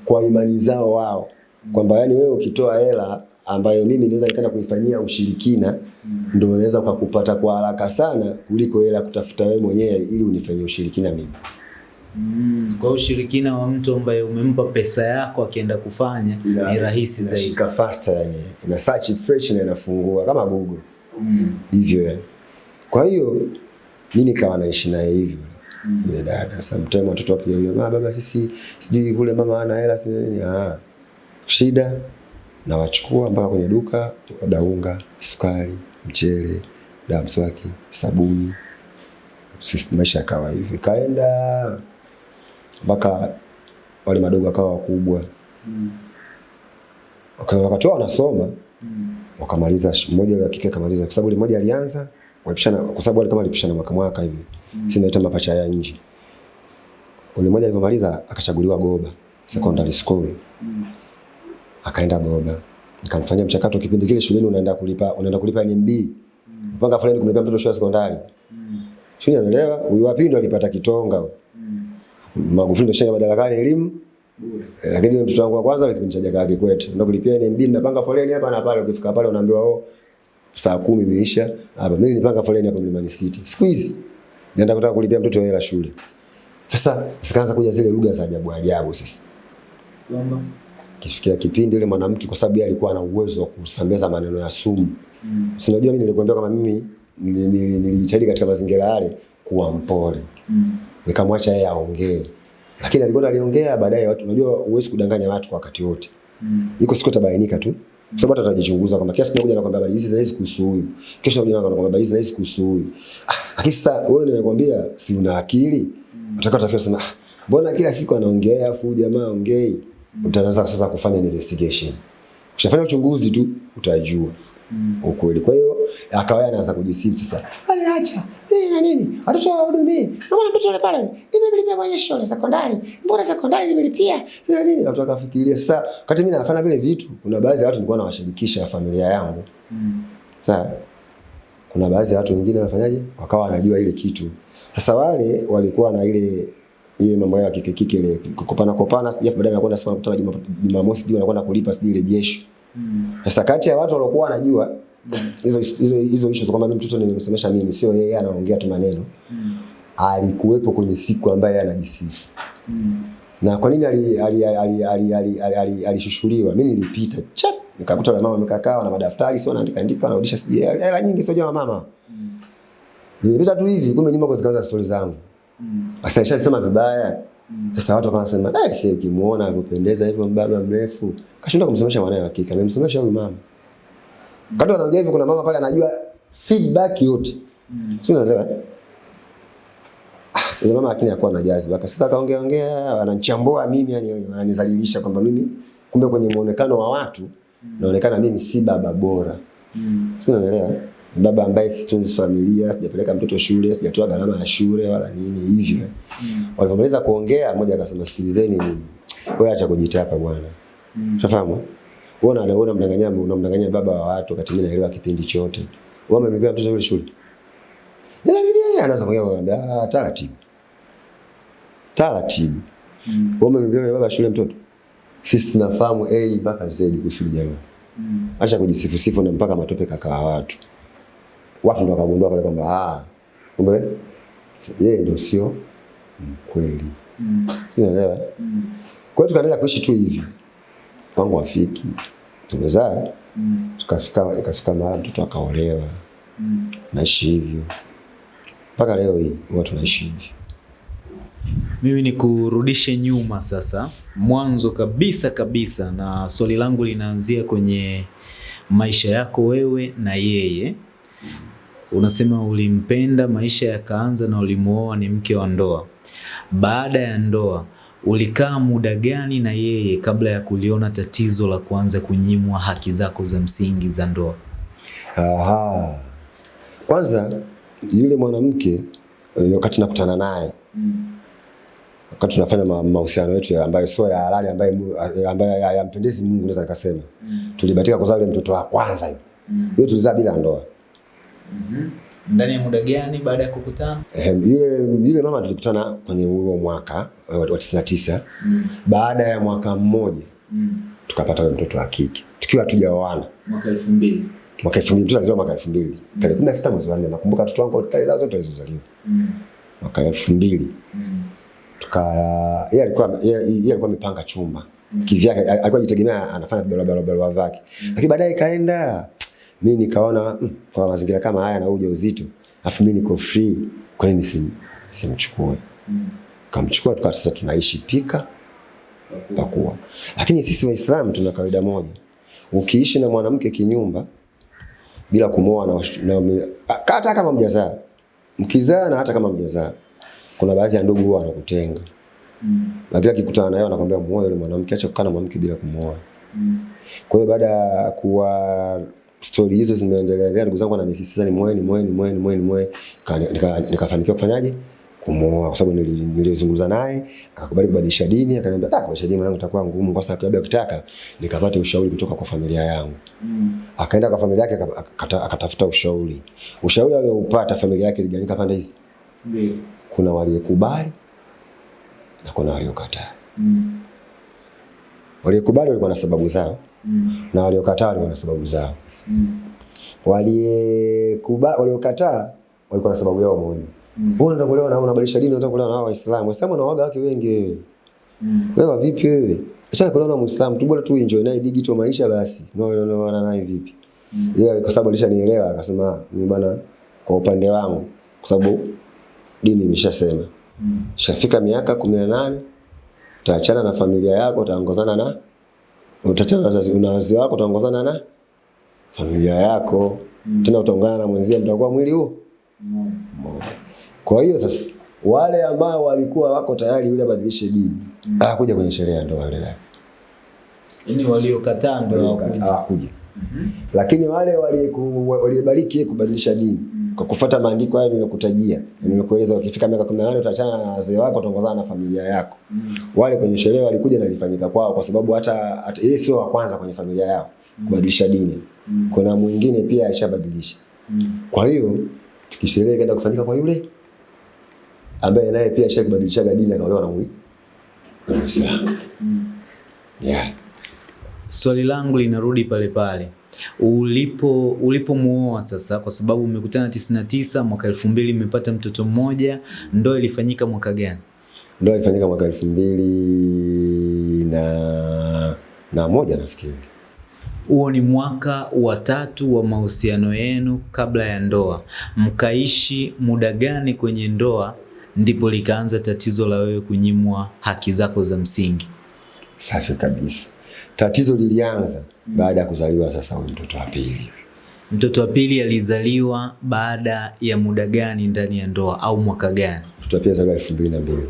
kwa imani zao wao, kwamba yani wewe ukitoa hela ambayo mimi naweza nikaenda kuifanyia ushirikina mm. ndio naweza kukupata kwa haraka sana kuliko hela kutafuta wewe mwenyewe ili unifanyie ushirikina mimi. Mm. Kwa ushirikina wa mtu ambaye umempa pesa yako akienda kufanya ni rahisi zaidi. Inashika faster yani. Ina search fresh na inafungua kama Google. Mm. Hivyo yani. Kwa hiyo mimi nikawa naishi naye hivyo. Mm. Ile dada sometimes watoto wakija "Ah, baba sisi sijui kule mama ana hela sijui nini ah. Shida na wachukua mpaka kwenye duka labda unga, sukari, mchele, dawa mswaki, sabuni. Sisi maisha yakawa hivi, Kaenda mpaka wale madogo akawa wakubwa. mm. Wakatoa wanasoma wakamaliza, mmoja wa kike akamaliza, kwa sababu mmoja alianza walipishana, kwa sababu wale kama walipishana mwaka mwaka hivi, mm. sisi naita mapacha ya nje. Ule mmoja alipomaliza akachaguliwa Goba secondary school, akaenda Goba, nikamfanyia mchakato. Kipindi kile shuleni unaenda kulipa, unaenda kulipa NMB, mpaka fulani kumlipa mtoto shule ya sekondari. Shule anaelewa, Huyu wapi ndo alipata kitonga. Mm. Magufuli ndo shenga madarakani elimu Mm. Eh, lakini mtoto wangu wa kwanza kipindi cha Jakaya Kikwete ndio kulipia NMB, napanga foleni hapa na pale. Ukifika pale unaambiwa oh, saa kumi imeisha hapa. Mimi nilipanga foleni hapa Mlimani City. Siku hizi naenda kutaka kulipia mtoto hela shule. Sasa zikaanza kuja zile lugha za ajabu ajabu. Sasa Kwamba kifikia kipindi yule mwanamke, kwa sababu yeye alikuwa na uwezo wa kusambaza maneno ya sumu. Mm. Si unajua mimi nilikwambia kama mimi nili- nili- nilijitahidi katika mazingira yale kuwa mpole Mm. nikamwacha yeye aongee, lakini alikwenda aliongea, baadaye watu, unajua huwezi kudanganya watu kwa wakati wote Mm. iko siku itabainika tu. Mm. sababu hata atajichunguza kama kiasi kimoja anakuambia habari hizi zaizi kuhusu huyu. Kesho anakuja anakuambia habari hizi zaizi kuhusu huyu. Ah, lakini sasa wewe unakwambia si una akili? Mm. utafikia sema ah, mbona kila siku anaongea afu jamaa aongei? Utaanza sasa kufanya investigation. Ukishafanya uchunguzi tu utajua ukweli. Kwa hiyo akawa anaanza kujisifu sasa. Aliacha nini na nini? Watoto hawahudumii. Mbona mtoto yule pale? Nimemlipia mwenye shule sekondari. Mbona sekondari nimelipia? Sasa nini? Watu wakafikiria sasa wakati mimi nafanya vile vitu, kuna baadhi ya watu nilikuwa nawashirikisha familia yangu. Mm. Sasa kuna baadhi ya watu wengine wanafanyaje? Wakawa wanajua ile kitu. Sasa wale walikuwa na ile ile mambo yao ya kike kike ile kukopana kopana, sija baadaye anakwenda sema kutana Juma- Jumamosi sijui anakwenda kulipa sijui ile jesho. Mm. Sasa kati ya watu waliokuwa wanajua hizo hizo hizo issues kwamba mimi mtoto nilimsemesha mimi, sio yeye anaongea tu maneno, Mm. alikuwepo kwenye siku ambayo yeye anajisifu. Mm. Na kwa nini ali- ali- ali- ali- ali- ali- ali- alishushuliwa? Mimi nilipita chap, nikakuta na mama wamekaa na madaftari, sio anaandika andika, anarudisha sijui hela nyingi, sio jamaa mama. Nilipita tu hivi, kumbe nyuma kwa zikaanza stori zangu. Mm. Sasa nishasema vibaya. Sasa watu wakasema, "Eh, sasa ukimuona anapendeza hivyo mbaba mrefu, kashinda kumsemesha mwanae wa kike, amemsemesha huyu mama." Kadri anaongea hivyo kuna mama pale anajua feedback yote. Mm. Si unaelewa? Ah, yule mama akini akuwa na jaziba. Akasita kaongea ongea, wananichambua mimi yani wananizalilisha kwamba mimi kumbe kwenye muonekano wa watu naonekana mimi si baba bora. Mm. Si unaelewa? Baba ambaye situnzi familia, sijapeleka mtoto shule, sijatoa gharama ya shule wala nini hivyo. Mm. Walivyomaliza kuongea, mmoja akasema sikilizeni nini. Wewe acha kujitapa bwana. Mm. Unafahamu? Wewe una unamdanganya unamdanganya baba wa watu wakati mimi naelewa kipindi chote. Wewe umemlipia mtoto yule shule. Nilimlipia anaanza kuongea ah taratibu. Taratibu. Mm. Wewe umemlipia baba shule mtoto. Sisi tunafahamu A mpaka Z kuhusu jamaa. Mm. Acha kujisifu sifu na mpaka matope kakaa watu. Watu ndio wakagundua pale kwamba ah kumbe yeye ndio sio mkweli. Mm. Unaelewa? Mm. Kwa hiyo tukaendelea kuishi tu hivi. Wangu wafiki. Tumezaa Mm. tukafika ikafika mara mtoto akaolewa. Mm. Naishi hivyo. Mpaka leo hii huwa tunaishi hivyo. Mimi ni kurudishe nyuma sasa, mwanzo kabisa kabisa, na swali langu linaanzia kwenye maisha yako wewe na yeye. Unasema ulimpenda, maisha yakaanza na ulimuoa, ni mke wa ndoa. Baada ya ndoa, ulikaa muda gani na yeye kabla ya kuliona tatizo la kuanza kunyimwa haki zako za msingi za ndoa? Aha. Kwanza yule mwanamke eh, wakati nakutana naye wakati tunafanya ma- mahusiano yetu ambayo sio ya halali ambayo eh, ambayo ya- yampendezi Mungu naweza nikasema. mm. Tulibatika kuzaa yule mtoto wa kwanza yule. mm. tulizaa bila ndoa. Ndani ya muda gani baada ya kukutana? Yule yule mama tulikutana kwenye huo mwaka eh, wa 99. Baada ya mwaka mmoja mm. tukapata mtoto wa kike. Tukiwa hatujaoana. Mwaka elfu mbili. Mwaka 2000 mtoto alizaliwa mwaka 2000. Tarehe 16 mwezi wa 4 nakumbuka watoto wangu tarehe zao zote walizozaliwa. Mwaka 2000. tuka yeye alikuwa yeye alikuwa amepanga chumba mm. kivyake, alikuwa jitegemea anafanya barabara barabara mm. lakini baadaye ikaenda mimi nikaona mm, kwa mazingira kama haya na uzito ujauzito, afu mimi niko free, kwa nini sim simchukue? Kamchukua tukawa sasa tunaishi pika pakua. Lakini sisi waislam tuna kawaida moja, ukiishi na mwanamke kinyumba bila kumoa na, hata kama mjazaa, mkizaa na hata kama mjazaa, kuna baadhi ya ndugu huwa wanakutenga mm. lakini akikutana naye anakwambia muoe yule mwanamke, acha kukaa na mwanamke bila kumwoa. Kwa hiyo baada ya kuwa stori hizo zimeendelea, ndugu zangu wananisisitiza ni muoe, ni mwe ni mwe ni mwe ni mwe Ka- nika- nikafanikiwa kufanyaje? Kumwoa, kwa sababu nili- nilizungumza naye akakubali kubadilisha dini, akaniambia ah, kubadilisha dini mwanangu itakuwa ngumu, kwa sababu labda ukitaka nikapate ushauri kutoka kwa familia yangu. Akaenda kwa familia yake akatafuta ushauri. Ushauri alioupata familia yake iligawanyika pande hizi, kuna waliokubali na kuna waliokataa. Waliokubali walikuwa na sababu zao. Na waliokataa walikuwa na sababu zao. Waliyekuba waliokataa walikuwa na sababu yao moja. Wewe unataka kuolewa na unabadilisha dini, unataka kuolewa na Waislamu. Waislamu wanaoga wake wengi wewe. Wewe vipi wewe? Acha kuolewa na Muislamu tu bora tu enjoy naye digital maisha basi. Unaolewa naye vipi? Yeye kwa sababu alishanielewa akasema ni bana kwa upande wangu kwa sababu dini imeshasema. Shafika miaka 18 utaachana na familia yako utaongozana na utaachana na na wazazi wako utaongozana na familia yako mm. tena utaungana na mwenzia mtakuwa mwili huu mmoja. Kwa hiyo sasa wale ambao walikuwa wako tayari yule abadilishe dini mm. hakuja kwenye sherehe ya ndoa yule. Yaani waliokataa ndio hawakuja. hawakuja. Lakini wale waliobariki kubadilisha dini kwa kufuata maandiko hayo nilokutajia, nimekueleza ukifika miaka 18 utaachana na wazee wako utaongozana na familia yako. Wale kwenye sherehe walikuja na lifanyika kwao kwa sababu hata hata yeye sio wa kwanza kwenye familia yao kubadilisha dini. Kuna mwingine pia alishabadilisha. Kwa hiyo tukisherehe kaenda kufanyika kwa yule ambaye naye pia alishabadilisha dini akaolewa na mwi- na Yeah. Swali langu linarudi pale pale ulipo ulipomuoa sasa, kwa sababu mmekutana 99 mwaka elfu mbili mmepata mtoto mmoja, ndoa ilifanyika mwaka gani? Ndoa ilifanyika mwaka elfu mbili na, na moja nafikiri. Huo ni mwaka wa tatu wa mahusiano yenu kabla ya ndoa. Mkaishi muda gani kwenye ndoa ndipo likaanza tatizo la wewe kunyimwa haki zako za msingi? Safi kabisa. Tatizo lilianza baada ya kuzaliwa sasa huyu mtoto wa pili. Mtoto wa pili alizaliwa baada ya muda gani ndani ya ndoa au mwaka gani? Mtoto wa pili alizaliwa elfu mbili na mbili.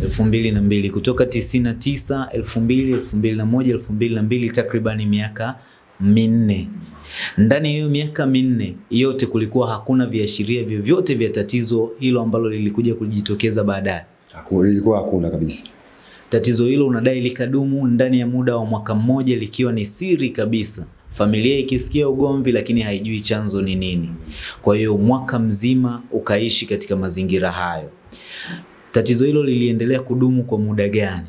Elfu mbili na mbili kutoka tisini na tisa elfu mbili elfu mbili na moja elfu mbili na mbili takribani miaka minne. Ndani ya hiyo miaka minne yote kulikuwa hakuna viashiria vyovyote vya tatizo hilo ambalo lilikuja kujitokeza baadaye. Ilikuwa hakuna kabisa. Tatizo hilo unadai likadumu ndani ya muda wa mwaka mmoja likiwa ni siri kabisa, familia ikisikia ugomvi, lakini haijui chanzo ni nini. Kwa hiyo mwaka mzima ukaishi katika mazingira hayo. Tatizo hilo liliendelea kudumu kwa muda gani?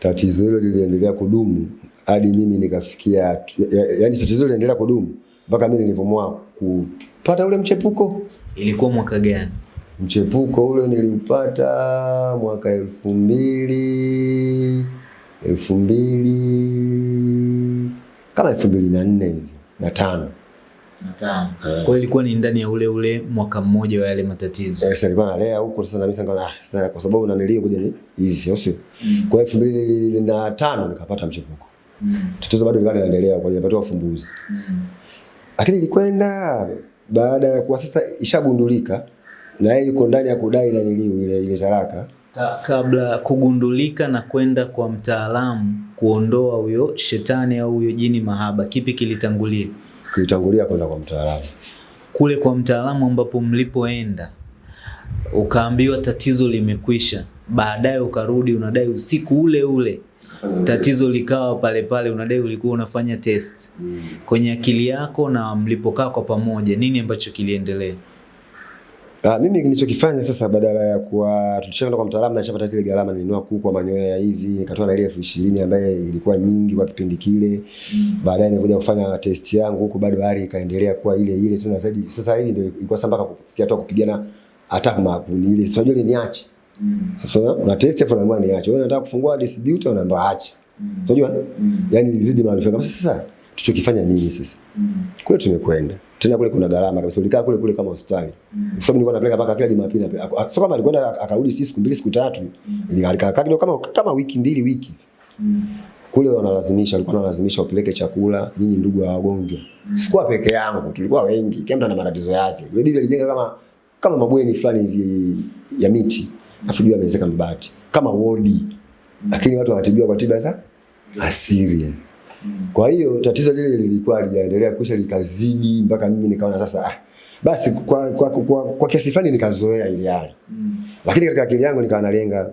Tatizo hilo liliendelea kudumu hadi mimi nikafikia, ya- yaani tatizo hilo liliendelea kudumu mpaka mimi nilivyoamua kupata ule mchepuko. Ilikuwa mwaka gani? Mchepuko ule niliupata mwaka elfu mbili elfu mbili kama elfu mbili na nne na tano. Kwa hiyo ilikuwa ni ndani ya ule ule mwaka mmoja wa yale matatizo. Eh, Sasa nilikuwa nalea huko sasa na mimi sanga ah, sasa kwa sababu unanilia kuja ni hivi sio? sio? Kwa hiyo elfu mbili na tano nikapata mchepuko. Tatizo bado lilikuwa linaendelea kwa hiyo ya ufumbuzi. Lakini ilikwenda baada ya kuwa sasa ishagundulika na yeye yuko ndani ya kudai na niliu ile ile zaraka. Ka- kabla kugundulika na kwenda kwa mtaalamu kuondoa huyo shetani au huyo jini mahaba, kipi kilitangulia? Kuitangulia kwenda kwa mtaalamu. Kule kwa mtaalamu ambapo mlipoenda ukaambiwa tatizo limekwisha, baadaye ukarudi unadai usiku ule ule tatizo likawa pale pale, unadai ulikuwa unafanya test kwenye akili yako, na mlipokaa kwa pamoja, nini ambacho kiliendelea? Ah, mimi nilichokifanya sasa badala ya kuwa tulishaenda kwa mtaalamu na nishapata zile gharama nilinua kuku kwa manyoya hivi nikatoa na ile elfu ishirini ambaye ilikuwa nyingi kwa kipindi kile. Mm. Baadaye nilikuja kufanya test yangu huko bado hali ikaendelea kuwa ile ile tena zaidi. Sasa hivi ndio ilikuwa sasa mpaka kufikia hata kupigana hata kama ni ile sio ile niache. Sasa una test afu unaambiwa niache. Wewe unataka kufungua distributor unaambia acha. Unajua? Yaani nilizidi maarifa kama sasa tuchokifanya nini sasa? Mm. Kule tumekwenda. Tena kule kuna gharama kabisa. Ulikaa kule kule kama hospitali. Kwa sababu nilikuwa napeleka mpaka kila Jumapili. Sio kama alikwenda akarudi si siku mbili siku tatu. Mm. alikaa kidogo kama kama wiki mbili wiki. Mm. Kule wanalazimisha, walikuwa wanalazimisha upeleke chakula nyinyi ndugu wa wagonjwa. Mm. Sikuwa peke yangu, tulikuwa wengi. Kila mtu ana matatizo yake. Ile bibi alijenga kama kama mabweni fulani hivi ya miti. Afu juu amezeka mabati. Kama wodi. Lakini watu wanatibiwa kwa tiba za asili. Kwa hiyo tatizo lile lilikuwa lijaendelea kusha likazidi mpaka mimi nikaona sasa ah, basi kwa, kwa, kwa, kwa, kwa kiasi fulani nikazoea ile hali. Lakini katika akili yangu nikawa nalenga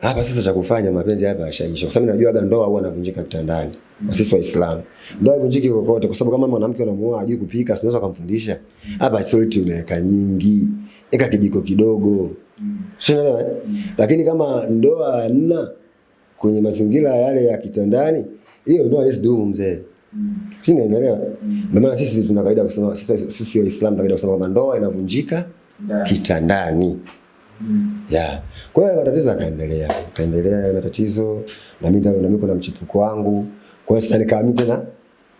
hapa sasa cha kufanya mapenzi hapa yashaisha. Kwa sababu najua ndoa huwa inavunjika kitandani. Kwa sisi Waislamu. Ndoa ivunjiki kokote kwa sababu kama mwanamke unamuoa hajui kupika, unaweza kumfundisha. Hapa salty unaweka nyingi. Eka kijiko kidogo. Sio unaelewa? eh? Lakini kama ndoa nna kwenye mazingira yale ya kitandani, hiyo ndoa haiwezi dumu mzee. Sisi naelewa. Ndio maana sisi tuna kawaida kusema sisi sisi Waislamu tuna kawaida kusema kwamba ndoa inavunjika kitandani. Yeah. Kwa hiyo matatizo yakaendelea. kaendelea ya matatizo na mimi na mimi kuna mchipuko wangu. Kwa hiyo sasa nikawa mimi tena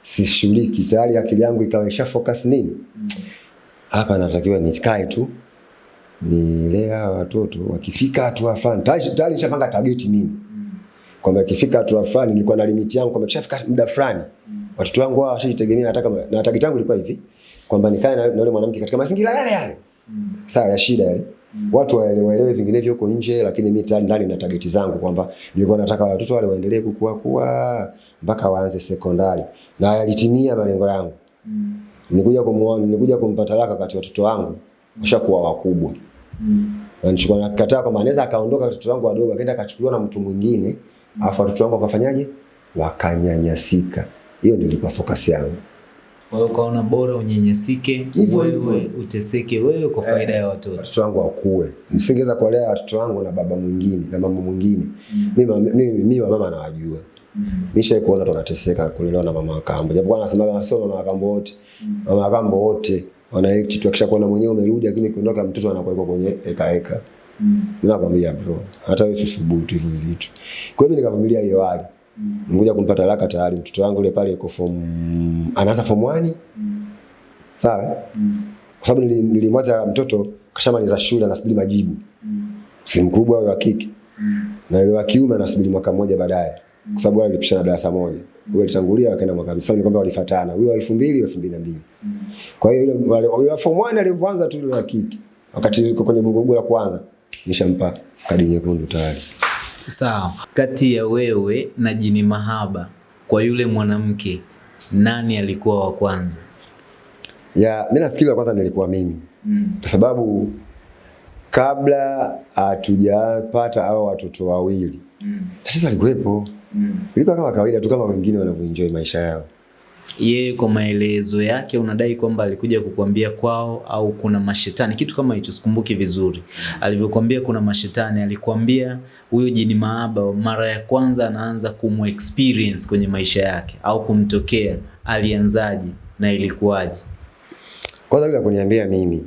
sishughuliki. Tayari akili yangu ikawa isha focus nini? Hapa natakiwa nikae tu nilea watoto wakifika hatua fulani. Tayari nishapanga target mimi. Kwamba ikifika hatua fulani nilikuwa na limit yangu kwamba kishafika muda fulani watoto wangu hawa washajitegemea hata kama na target yangu ilikuwa hivi kwamba nikae na na yule mwanamke katika mazingira yale yale. Sawa ya shida yale. Watu waelewe vinginevyo huko nje, lakini mimi tayari ndani na target zangu kwamba nilikuwa nataka watoto wale waendelee kukua kuwa mpaka waanze sekondari, na yalitimia malengo yangu. Nilikuja kumuona, nilikuja kumpa talaka kati watoto wangu washakuwa wakubwa. Na nilikuwa nakataa kwamba anaweza akaondoka watoto wangu wadogo akaenda akachukuliwa na mtu mwingine, afu watoto wangu wakafanyaje? Wakanyanyasika. Hiyo ndio ilikuwa focus yangu. Kwa hiyo ukaona bora unyenyesike wewe uteseke wewe kwa faida ya watoto. watoto wangu wakue. Nisingeweza kuwalea watoto wangu na baba mwingine na mama mwingine. Mimi wa mama nawajua. Nisha kuona watu wanateseka kulelewa na mama akambo. Japokuwa Japo anasema sio mama wa kambo wote. Mama akambo kambo wote wanaitwa tu akisha kuona mwenyewe umerudi lakini kuondoka mtoto anakuwa kwenye eka eka. Mimi nakwambia bro, hata wewe usubutu hivyo vitu. Kwa hiyo nikavumilia hiyo hali. Ngoja kunipata haraka tayari mtoto wangu yule pale yuko form anaanza form 1. Sawa? Kwa sababu nili- nilimwacha mtoto kashamaliza shule anasubiri majibu. Si mkubwa wa kike. Na yule wa kiume anasubiri mwaka mmoja baadaye. Kwa sababu wale walipishana darasa moja. Huyo alitangulia akaenda mwaka. Sasa ni kwamba walifuatana. Huyo wa 2000 2002. Kwa hiyo yule yule form 1 alivyoanza tu yule wa kike. Wakati yuko kwenye bugugu la kwanza nishampa kadi nyekundu tayari. Sawa. Kati ya wewe na Jini Mahaba kwa yule mwanamke nani alikuwa wa kwanza? Ya, mimi nafikiri wa kwanza nilikuwa mimi. Kwa sababu kabla hatujapata hao watoto wawili mm. tatizo alikuwepo. Ilikuwa kama kawaida tu kama wengine wanavyoenjoy maisha yao. Yeye kwa maelezo yake unadai kwamba alikuja kukuambia kwao au kuna mashetani, kitu kama hicho, sikumbuki vizuri. Alivyokuambia kuna mashetani, alikuambia huyo Jini maaba mara ya kwanza anaanza kumu experience kwenye maisha yake au kumtokea, alianzaje na ilikuwaje? Kwanza yule kuniambia mimi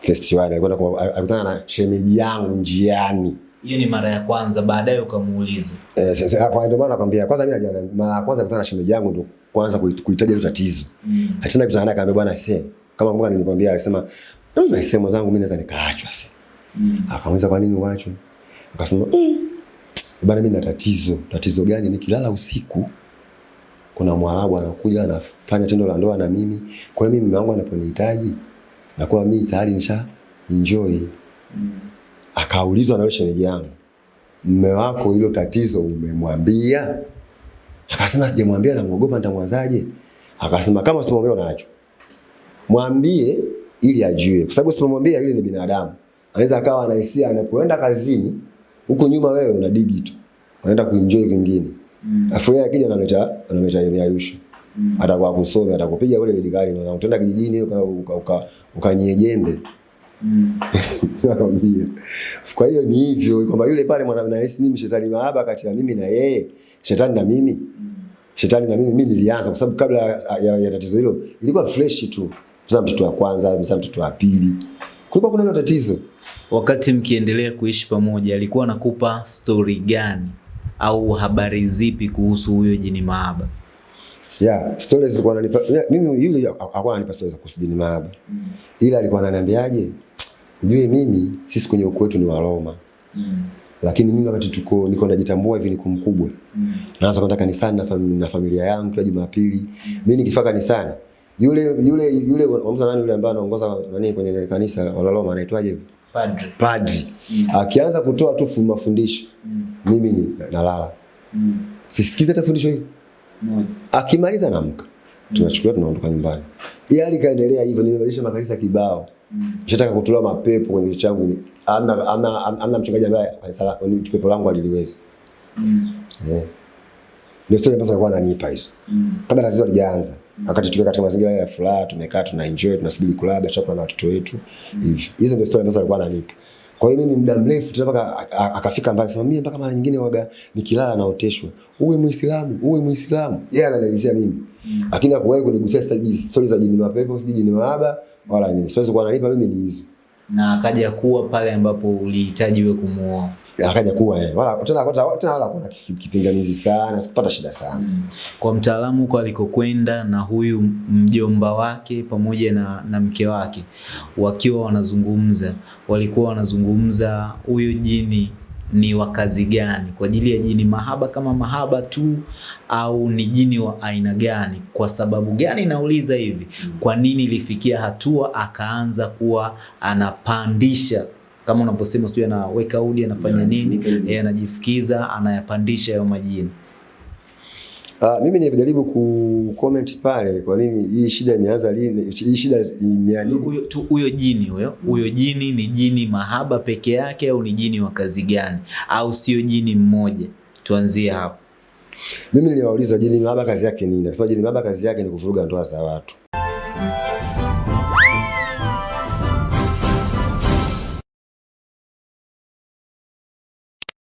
festival alikwenda kwa- alikutana na shemeji yangu njiani. Hiyo ni mara ya kwanza, baadaye ukamuuliza. Eh, sasa kwa ndio maana nakwambia kwanza mimi mara ya kwanza kukutana na shemeji yangu ndo kwanza kuitaja ile tatizo. Mm. Hata kuzana akaambia bwana sasa. kama mbona nilikwambia alisema mimi sema zangu mimi naweza nikaachwa sasa. Mm. Akamuuliza kwa nini uachwe? Akasema mm. bwana mimi na tatizo. Tatizo gani? Nikilala usiku kuna Mwarabu anakuja anafanya tendo la ndoa na mimi. Kwa hiyo mimi mume wangu anaponihitaji nakuwa mimi tayari nisha enjoy. Mm. Akaulizwa na yule shemeji yangu, mume wako hilo tatizo umemwambia? Akasema sijamwambia, namuogopa nitamwanzaje? Akasema kama usimwambia unaachwa. Mwambie ili ajue, kwa sababu usipomwambia yule ni binadamu, anaweza akawa anahisia anapoenda kazini, huko nyuma wewe una digi tu, unaenda kuenjoy kwingine, afu yeye akija analeta analeta yeye yeyusho Mm. atakuwa kusome, atakupiga kule gari na utaenda kijijini uka uka, uka, ukanyie jembe Mm. Kwa hiyo ni hivyo kwamba yule pale mwana nahisi mimi shetani mahaba kati ya mimi na yeye, shetani na mimi shetani na mimi mimi nilianza kwa sababu kabla ya, ya, tatizo hilo ilikuwa fresh tu. Mzaa mtoto wa kwanza, mzaa mtoto wa pili. Kulikuwa kuna tatizo. Wakati mkiendelea kuishi pamoja, alikuwa anakupa story gani au habari zipi kuhusu huyo jini maaba Yeah, stories zilikuwa ananipa mimi yule hakuwa ananipa stories za kuhusu jini maaba Ila alikuwa ananiambiaje? Ujue mimi sisi kwenye ukoo wetu ni Waroma. Lakini mimi wakati tuko niko najitambua hivi niko mkubwa. Mm. Naanza kwenda kanisani na, fam, na familia yangu kila Jumapili. Mimi nikifika kanisani yule yule yule wamza nani yule ambaye anaongoza nani kwenye kanisa wala Roma anaitwaje hivi? Padre. Padri. Akianza kutoa tu mafundisho. Mm. mimi ni nalala. Mm. Sisikize hata fundisho hili. Moja. Akimaliza namka. Mm. Tunachukua tunaondoka nyumbani. yali kaendelea hivyo nimebadilisha makanisa kibao. Mm. Nishataka kutolewa mapepo kwenye changu. Amna ana ana mchungaji ambaye kanisa pepo langu aliliweza. Mm. Eh. Ndio sasa ambazo alikuwa ananipa hizo. Mm. Kabla tatizo lijaanza. Mm. Wakati tukiwa katika mazingira ya furaha, tumekaa tuna enjoy, tunasubiri kulala, chakula na watoto wetu. Hivyo. Hizo ndio story ambazo alikuwa ananipa. Kwa hiyo mimi muda mrefu tu mpaka akafika mbali sema mimi mpaka mara nyingine waga nikilala naoteshwa. Uwe Muislamu, uwe Muislamu. Yeye yeah, ananielezea mimi. Lakini mm. hakuwahi kunigusia stories za jini mapepo, sijui jini mahaba wala nini. Siwezi kuwa ananipa mimi ni hizo. Na akaja kuwa pale ambapo ulihitaji wewe kumuoa. Akaja kuwa eh. Wala tena kwa tena wala kuna kipinganizi kipingamizi sana, sikupata shida sana. mm. Kwa mtaalamu huko alikokwenda na huyu mjomba wake pamoja na, na mke wake wakiwa wanazungumza, walikuwa wanazungumza huyu jini ni wa kazi gani, kwa ajili ya jini mahaba kama mahaba tu, au ni jini wa aina gani? Kwa sababu gani nauliza hivi? Kwa nini ilifikia hatua akaanza kuwa anapandisha kama unavyosema, sijui anaweka udi, anafanya nini, yeye anajifukiza, anayapandisha hayo majini. Uh, mimi nilijaribu ku comment pale kwa nini hii shida imeanza lini? Hii shida imeanza huyo huyo jini huyo huyo jini ni jini mahaba peke yake au ni jini wa kazi gani au sio jini mmoja tuanzie hapo Mimi niliwauliza jini mahaba kazi yake nini? Akasema jini mahaba kazi yake ni kuvuruga ndoa za watu.